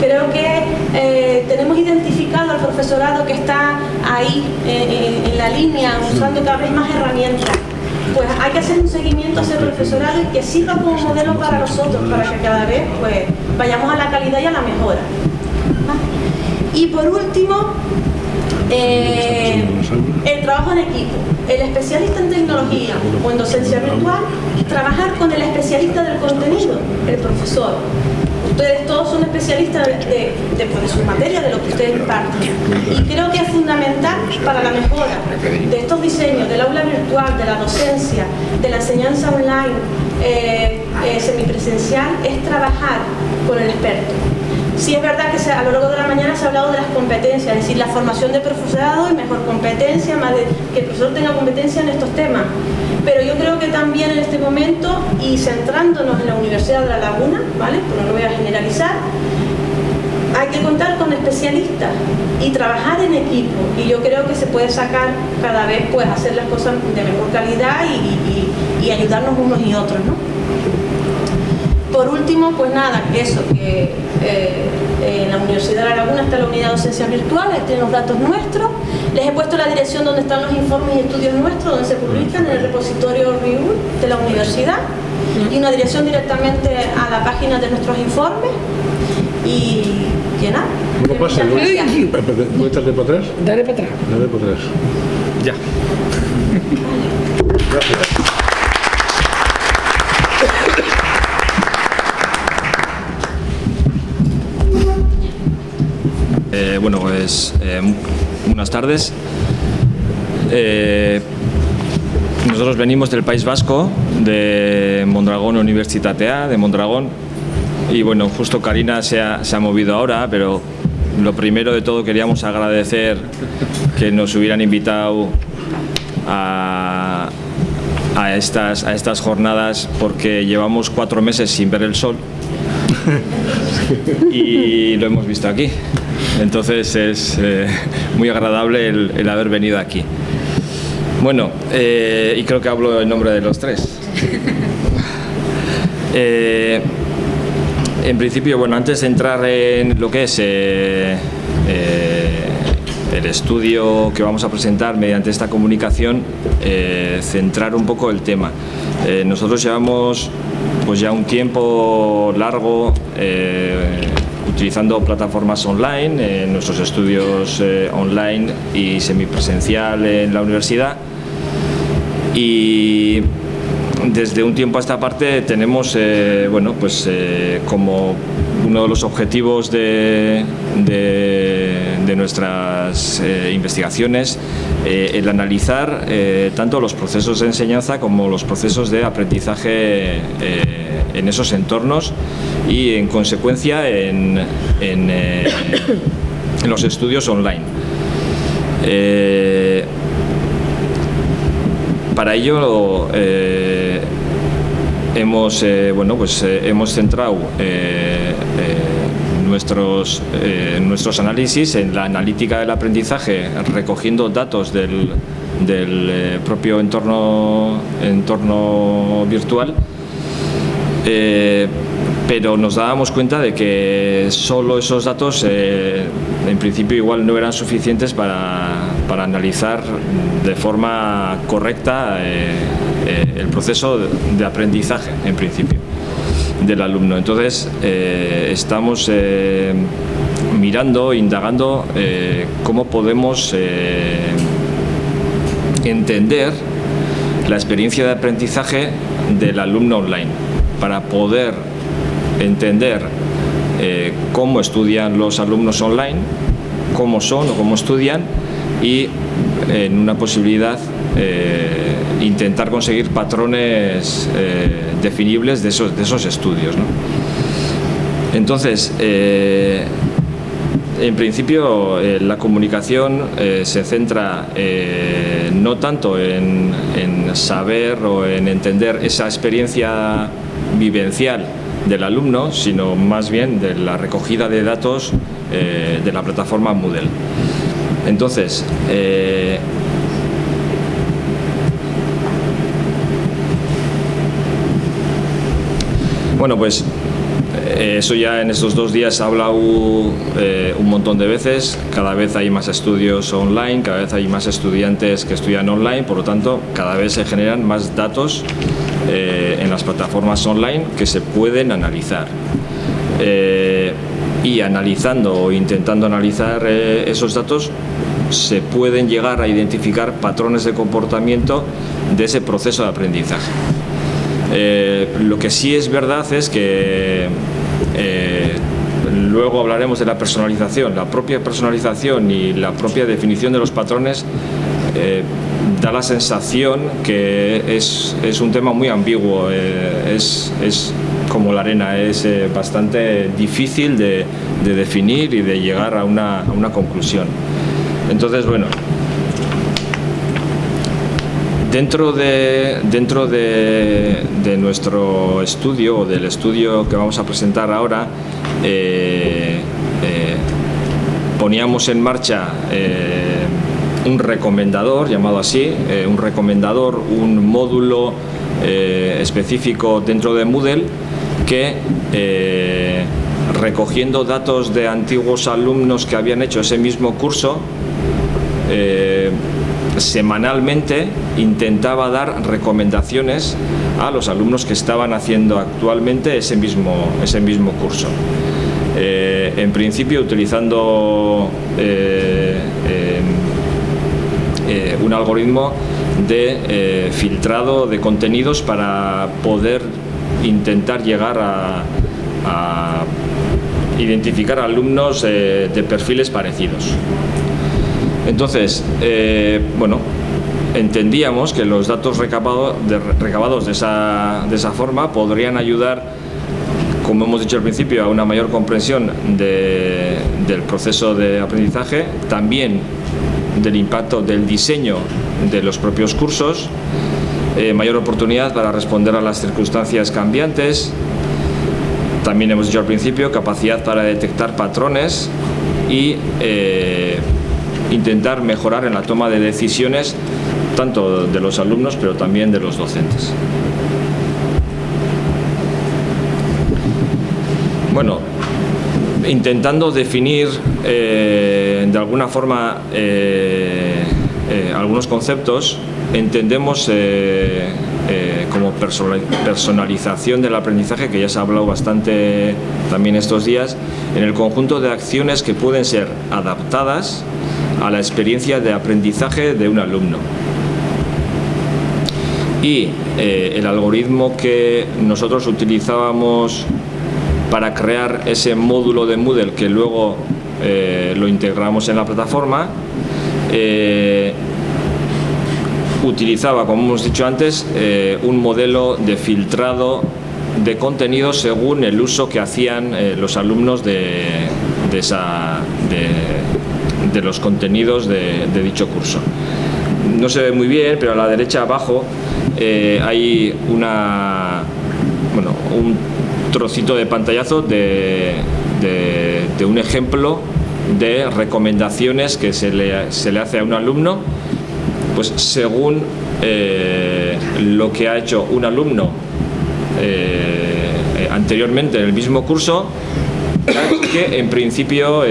Creo que eh, tenemos identificado al profesorado que está ahí eh, en la línea usando cada vez más herramientas. Pues hay que hacer un seguimiento a ese profesorado y que sirva como modelo para nosotros, para que cada vez pues, vayamos a la calidad y a la mejora. Y por último, el trabajo en equipo el especialista en tecnología o en docencia virtual, trabajar con el especialista del profesor. Ustedes todos son especialistas pues, de sus materias, de lo que ustedes imparten. Y creo que es fundamental para la mejora de estos diseños, del aula virtual, de la docencia, de la enseñanza online, eh, eh, semipresencial, es trabajar con el experto. Sí es verdad que a lo largo de la mañana se ha hablado de las competencias, es decir, la formación de profesorado y mejor competencia, más de que el profesor tenga competencia en estos temas. Pero yo creo que también en este momento, y centrándonos en la Universidad de La Laguna, ¿vale? Pero no lo voy a generalizar, hay que contar con especialistas y trabajar en equipo. Y yo creo que se puede sacar cada vez, pues, hacer las cosas de mejor calidad y, y ayudarnos unos y otros, ¿no? Por último, pues nada, que eso, que eh, en la Universidad de La Laguna está la unidad de docencia virtual, ahí tienen los datos nuestros. Les he puesto la dirección donde están los informes y estudios nuestros, donde se publican en el repositorio RIUL de la universidad y una dirección directamente a la página de nuestros informes y que nada. No pasa, ¿Puedes darle para atrás? Dale para atrás. Dale para atrás. Ya. Gracias. Bueno, pues eh, buenas tardes. Eh, nosotros venimos del País Vasco, de Mondragón Universitatea, de Mondragón. Y bueno, justo Karina se ha, movido ahora, pero lo primero de todo queríamos agradecer que nos hubieran invitado a, estas, a estas jornadas porque llevamos cuatro meses sin ver el sol <laughs> y lo hemos visto aquí. Entonces es eh, muy agradable el, haber venido aquí. Bueno, eh, y creo que hablo en nombre de los tres. <laughs> Eh, en principio, bueno, antes de entrar en lo que es el estudio que vamos a presentar mediante esta comunicación, centrar un poco el tema. nosotros llevamos pues ya un tiempo largo utilizando plataformas online, en nuestros estudios eh, online y semipresencial en la universidad. Y desde un tiempo a esta parte tenemos, eh, bueno, pues eh, como uno de los objetivos de, de, nuestras investigaciones el analizar tanto los procesos de enseñanza como los procesos de aprendizaje en esos entornos y en consecuencia en, en, eh, los estudios online. Eh, para ello eh, hemos, bueno, pues, hemos centrado nuestros, nuestros análisis en la analítica del aprendizaje recogiendo datos del, del propio entorno, entorno virtual eh, pero nos dábamos cuenta de que solo esos datos eh, en principio igual no eran suficientes para, para analizar de forma correcta eh, el proceso de aprendizaje en principio del alumno. Entonces estamos mirando, indagando cómo podemos entender la experiencia de aprendizaje del alumno online para poder entender eh, cómo estudian los alumnos online, cómo son o cómo estudian y en una posibilidad eh, intentar conseguir patrones eh, definibles de esos, de esos estudios. Entonces, en principio la comunicación se centra no tanto en, en saber o en entender esa experiencia vivencial del alumno, sino más bien de la recogida de datos eh, de la plataforma Moodle. Entonces, bueno, pues eh, eso ya en estos dos días ha hablado un montón de veces, cada vez hay más estudios online, cada vez hay más estudiantes que estudian online, por lo tanto cada vez se generan más datos eh, en las plataformas online que se pueden analizar. Eh, y analizando o intentando analizar eh, esos datos se pueden llegar a identificar patrones de comportamiento de ese proceso de aprendizaje. Lo que sí es verdad es que luego hablaremos de la personalización. La propia personalización y la propia definición de los patrones da la sensación que es, un tema muy ambiguo, es, como la arena, es bastante difícil de, definir y de llegar a una, a una conclusión. Entonces, bueno, Dentro de, dentro de, nuestro estudio o del estudio que vamos a presentar ahora, eh, eh, poníamos en marcha eh, un recomendador, llamado así, un recomendador, un módulo específico dentro de Moodle que recogiendo datos de antiguos alumnos que habían hecho ese mismo curso, semanalmente intentaba dar recomendaciones a los alumnos que estaban haciendo actualmente ese mismo, ese mismo curso. Eh, en principio utilizando eh, eh, un algoritmo de filtrado de contenidos para poder intentar llegar a, a identificar alumnos de perfiles parecidos. Entonces, eh, bueno, entendíamos que los datos recabados de esa, forma podrían ayudar, como hemos dicho al principio, a una mayor comprensión del proceso de aprendizaje, también del impacto del diseño de los propios cursos, eh, mayor oportunidad para responder a las circunstancias cambiantes, también hemos dicho al principio, capacidad para detectar patrones y eh, intentar mejorar en la toma de decisiones tanto de los alumnos pero también de los docentes. Bueno, intentando definir eh, de alguna forma eh, eh, algunos conceptos, entendemos como personalización del aprendizaje, que ya se ha hablado bastante también estos días, en el conjunto de acciones que pueden ser adaptadas a la experiencia de aprendizaje de un alumno. Y eh, el algoritmo que nosotros utilizábamos para crear ese módulo de Moodle que luego eh, lo integramos en la plataforma, eh, utilizaba, como hemos dicho antes, un modelo de filtrado de contenidos según el uso que hacían los alumnos de, de, esa, de los contenidos de, dicho curso. No se ve muy bien, pero a la derecha abajo eh, hay una, bueno, un trocito de pantallazo de, un ejemplo de recomendaciones que se le, se le, hace a un alumno pues según eh, lo que ha hecho un alumno eh, anteriormente en el mismo curso <coughs> que en principio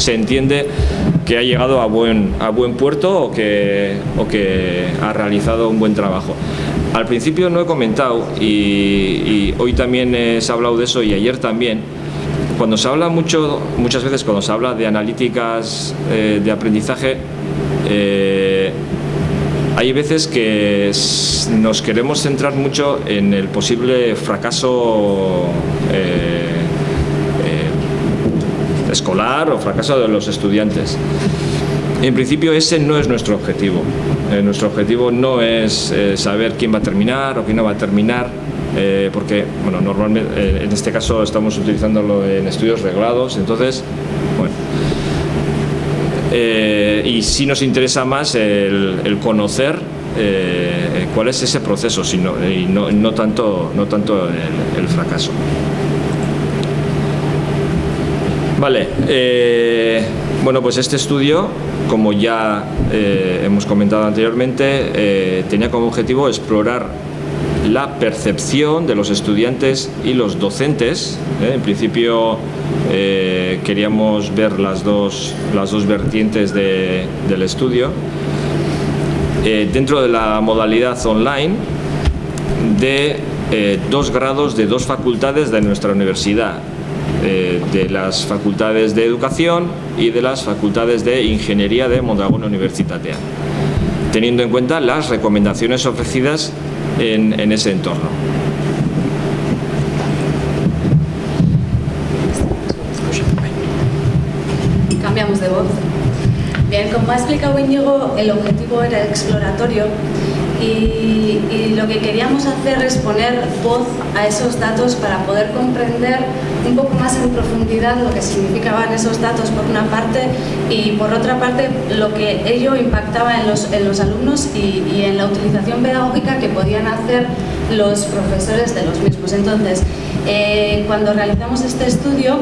se entiende que ha llegado a buen, a buen puerto o que, o que ha realizado un buen trabajo. Al principio no he comentado y, hoy también se ha hablado de eso y ayer también, cuando se habla mucho, muchas veces cuando se habla de analíticas eh, de aprendizaje, eh, hay veces que nos queremos centrar mucho en el posible fracaso eh, escolar o fracaso de los estudiantes. En principio ese no es nuestro objetivo. Eh, nuestro objetivo no es eh, saber quién va a terminar o quién no va a terminar, eh, porque bueno, normalmente en este caso estamos utilizándolo en estudios reglados, entonces, bueno. y sí nos interesa más el, conocer cuál es ese proceso sino, y no, tanto, no tanto el fracaso. Vale, eh, bueno pues este estudio, como ya eh, hemos comentado anteriormente, eh, tenía como objetivo explorar la percepción de los estudiantes y los docentes. En principio queríamos ver las dos, las dos vertientes del estudio. dentro de la modalidad online de dos grados de dos facultades de nuestra universidad, eh, de las facultades de educación y de las facultades de ingeniería de Mondragón Universitatea, teniendo en cuenta las recomendaciones ofrecidas en, ese entorno. Cambiamos de voz. Bien, como ha explicado Íñigo, el objetivo era exploratorio y, lo que queríamos hacer es poner voz a esos datos para poder comprender un poco más en profundidad lo que significaban esos datos por una parte y por otra parte lo que ello impactaba en los, en los alumnos y, en la utilización pedagógica que podían hacer los profesores de los mismos. Entonces, eh, cuando realizamos este estudio,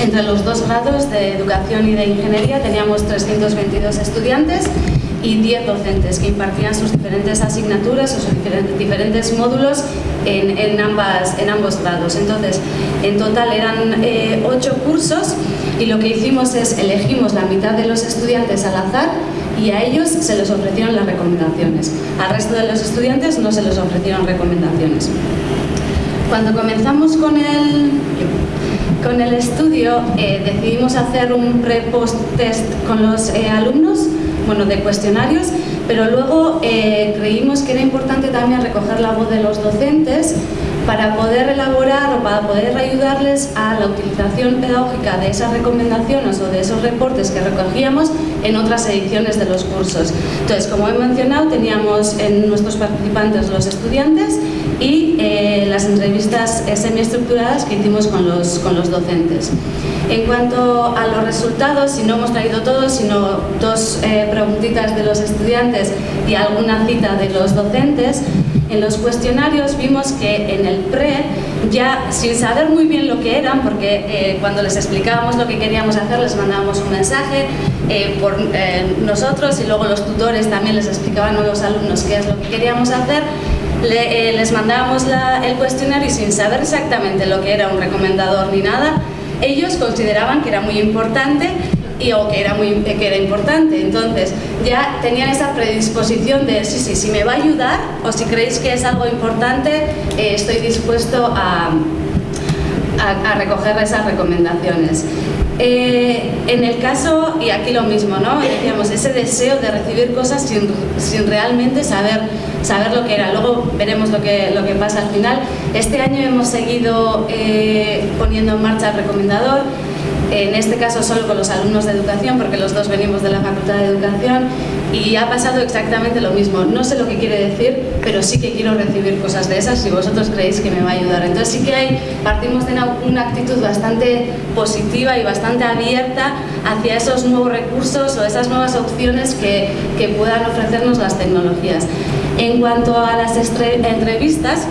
entre los dos grados de educación y de ingeniería teníamos 322 estudiantes y 10 docentes que impartían sus diferentes asignaturas o sus diferentes, módulos en, ambas, en ambos grados. Entonces, en total eran 8 eh, cursos y lo que hicimos es elegimos la mitad de los estudiantes al azar y a ellos se les ofrecieron las recomendaciones. Al resto de los estudiantes no se les ofrecieron recomendaciones. Cuando comenzamos con el, con el estudio, eh, decidimos hacer un pre-post test con los eh, alumnos bueno, de cuestionarios, pero luego eh, creímos que era importante también recoger la voz de los docentes para poder elaborar o para poder ayudarles a la utilización pedagógica de esas recomendaciones o de esos reportes que recogíamos en otras ediciones de los cursos. Entonces, como he mencionado, teníamos en nuestros participantes los estudiantes y eh, las entrevistas semiestructuradas que hicimos con los, con los docentes. En cuanto a los resultados, si no hemos traído todos, sino dos eh, preguntitas de los estudiantes y alguna cita de los docentes, en los cuestionarios vimos que en el PRE, ya sin saber muy bien lo que eran, porque eh, cuando les explicábamos lo que queríamos hacer, les mandábamos un mensaje por nosotros y luego los tutores también les explicaban a los alumnos qué es lo que queríamos hacer, eh, les mandábamos el cuestionario y sin saber exactamente lo que era un recomendador ni nada, ellos consideraban que era muy importante y, o que era, muy, que era importante. Entonces, ya tenían esa predisposición de, sí, sí, si me va a ayudar o si creéis que es algo importante, eh, estoy dispuesto a, a, recoger esas recomendaciones. Eh, en el caso, y aquí lo mismo, ¿no? Decíamos, ese deseo de recibir cosas sin, sin realmente saber saber lo que era. Luego veremos lo que, lo que pasa al final. Este año hemos seguido eh, poniendo en marcha el recomendador, en este caso solo con los alumnos de educación, porque los dos venimos de la Facultad de Educación, y ha pasado exactamente lo mismo. No sé lo que quiere decir, pero sí que quiero recibir cosas de esas si vosotros creéis que me va a ayudar. Entonces sí que hay, partimos de una, actitud bastante positiva y bastante abierta hacia esos nuevos recursos o esas nuevas opciones que, que puedan ofrecernos las tecnologías. En cuanto a las entrevistas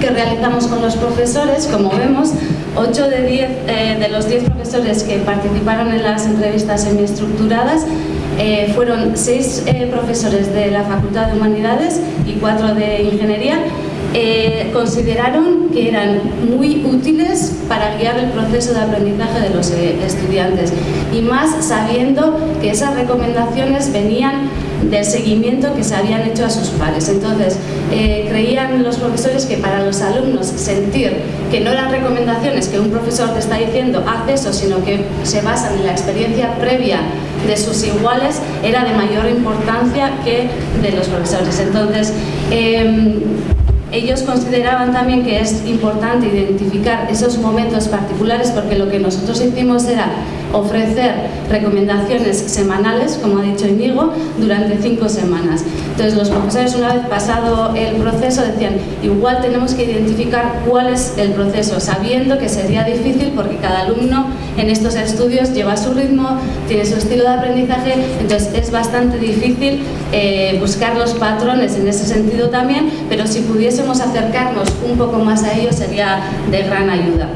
que realizamos con los profesores, como vemos, 8 de, 10, eh, de los 10 profesores que participaron en las entrevistas semiestructuradas eh, fueron 6 eh, profesores de la Facultad de Humanidades y 4 de Ingeniería eh, consideraron que eran muy útiles para guiar el proceso de aprendizaje de los eh, estudiantes. Y más sabiendo que esas recomendaciones venían del seguimiento que se habían hecho a sus pares. Entonces, eh, creían los profesores que para los alumnos sentir que no eran recomendaciones que un profesor te está diciendo haz eso, sino que se basan en la experiencia previa de sus iguales, era de mayor importancia que de los profesores. Entonces, em, ellos consideraban también que es importante identificar esos momentos particulares porque lo que nosotros hicimos era ofrecer recomendaciones semanales, como ha dicho Inigo, durante cinco semanas. Entonces los profesores una vez pasado el proceso decían, igual tenemos que identificar cuál es el proceso, sabiendo que sería difícil porque cada alumno en estos estudios lleva su ritmo, tiene su estilo de aprendizaje, entonces es bastante difícil eh, buscar los patrones en ese sentido también, pero si pudiésemos acercarnos un poco más a ellos sería de gran ayuda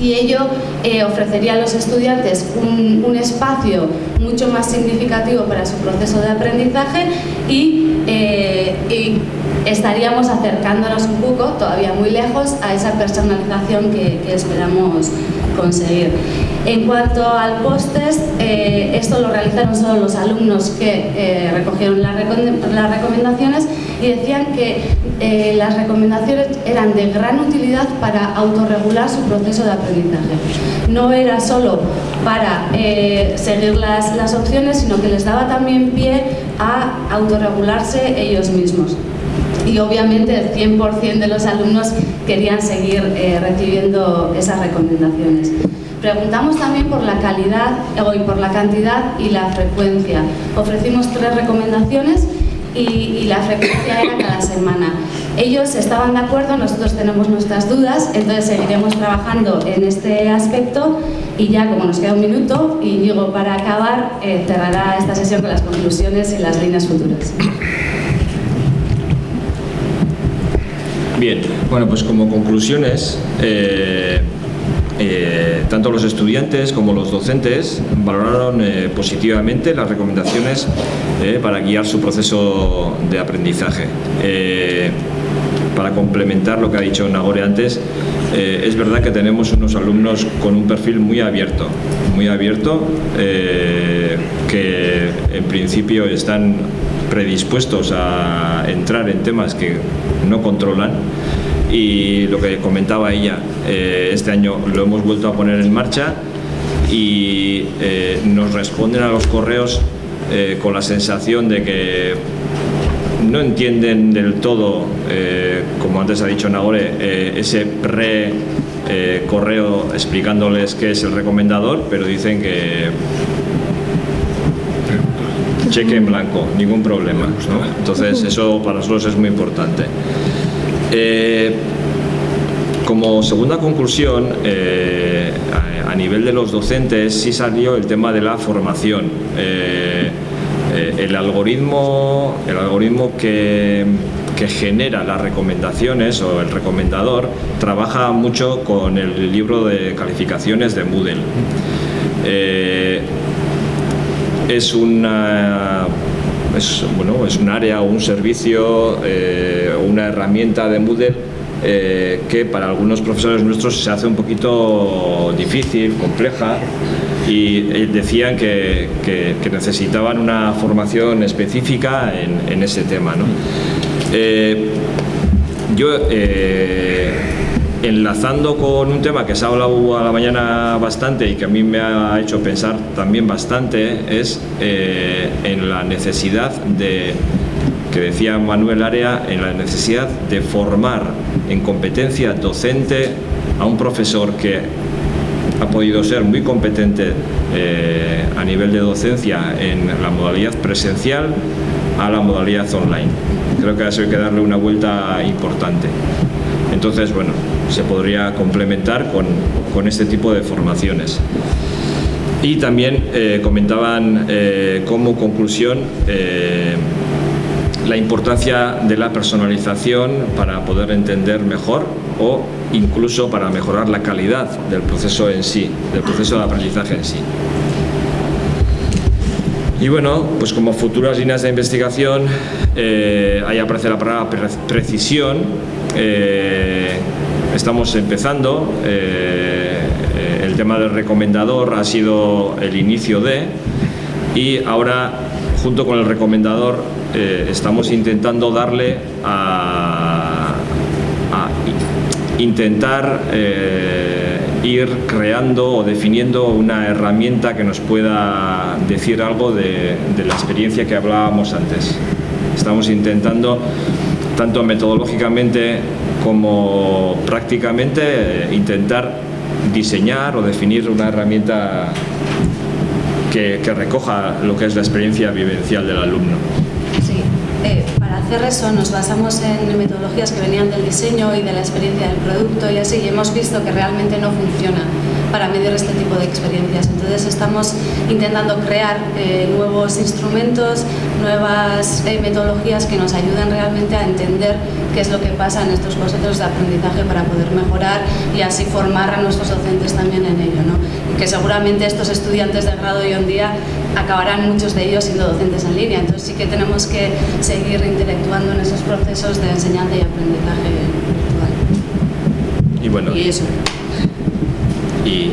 y ello eh, ofrecería a los estudiantes un, espacio mucho más significativo para su proceso de aprendizaje y, eh, estaríamos acercándonos un poco, todavía muy lejos, a esa personalización que, esperamos conseguir. En cuanto al post-test, eh, esto lo realizaron solo los alumnos que recogieron las recomendaciones y decían que eh, las recomendaciones eran de gran utilidad para autorregular su proceso de aprendizaje. No era solo para eh, seguir las, las opciones, sino que les daba también pie a autorregularse ellos mismos. y obviamente el 100% de los alumnos querían seguir eh, recibiendo esas recomendaciones. Preguntamos también por la calidad y por la cantidad y la frecuencia. Ofrecimos tres recomendaciones y, la frecuencia era cada semana. Ellos estaban de acuerdo, nosotros tenemos nuestras dudas, entonces seguiremos trabajando en este aspecto y ya como nos queda un minuto, y digo para acabar, eh, cerrará esta sesión con las conclusiones y las líneas futuras. Bien, bueno, pues como conclusiones, eh, eh, tanto los estudiantes como los docentes valoraron positivamente las recomendaciones para guiar su proceso de aprendizaje. Para complementar lo que ha dicho Nagore antes, es verdad que tenemos unos alumnos con un perfil muy abierto, muy abierto, que en principio están predispuestos a entrar en temas que no controlan. Y lo que comentaba ella, eh, este año lo hemos vuelto a poner en marcha y eh, nos responden a los correos eh, con la sensación de que no entienden del todo, como antes ha dicho Nagore, ese pre correo explicándoles qué es el recomendador, pero dicen que cheque en blanco, ningún problema. Entonces eso para nosotros es muy importante. Eh, como segunda conclusión, eh, a, nivel de los docentes sí salió el tema de la formación. Eh, el algoritmo, el algoritmo que, genera las recomendaciones o el recomendador trabaja mucho con el libro de calificaciones de Moodle. es una bueno, es un área o un servicio eh, una herramienta de Moodle eh, que para algunos profesores nuestros se hace un poquito difícil, compleja y eh, decían que, necesitaban una formación específica en, ese tema. ¿no? yo enlazando con un tema que se ha hablado a la mañana bastante y que a mí me ha hecho pensar también bastante es eh, en la necesidad de que decía Manuel Area en la necesidad de formar en competencia docente a un profesor que ha podido ser muy competente eh, a nivel de docencia en la modalidad presencial a la modalidad online. Creo que eso hay que darle una vuelta importante. Entonces, bueno, se podría complementar con, este tipo de formaciones. Y también eh, comentaban eh, como conclusión la importancia de la personalización para poder entender mejor o incluso para mejorar la calidad del proceso en sí, del proceso de aprendizaje en sí. Y bueno, pues como futuras líneas de investigación, ahí aparece la palabra precisión, Estamos empezando, eh, el tema del recomendador ha sido el inicio de y ahora junto con el recomendador eh, estamos intentando darle a, intentar eh, ir creando o definiendo una herramienta que nos pueda decir algo de la experiencia que hablábamos antes. Estamos intentando tanto metodológicamente como prácticamente intentar diseñar o definir una herramienta que, recoja lo que es la experiencia vivencial del alumno. Sí, eh, para hacer eso nos basamos en metodologías que venían del diseño y de la experiencia del producto y así y hemos visto que realmente no funciona para medir este tipo de experiencias. Entonces estamos intentando crear eh, nuevos instrumentos, nuevas eh, metodologías que nos ayuden realmente a entender qué es lo que pasa en estos procesos de aprendizaje para poder mejorar y así formar a nuestros docentes también en ello. ¿no? Que seguramente estos estudiantes de grado hoy en día acabarán muchos de ellos siendo docentes en línea, entonces sí que tenemos que seguir intelectuando en esos procesos de enseñanza y aprendizaje virtual. Y bueno, y eso. Y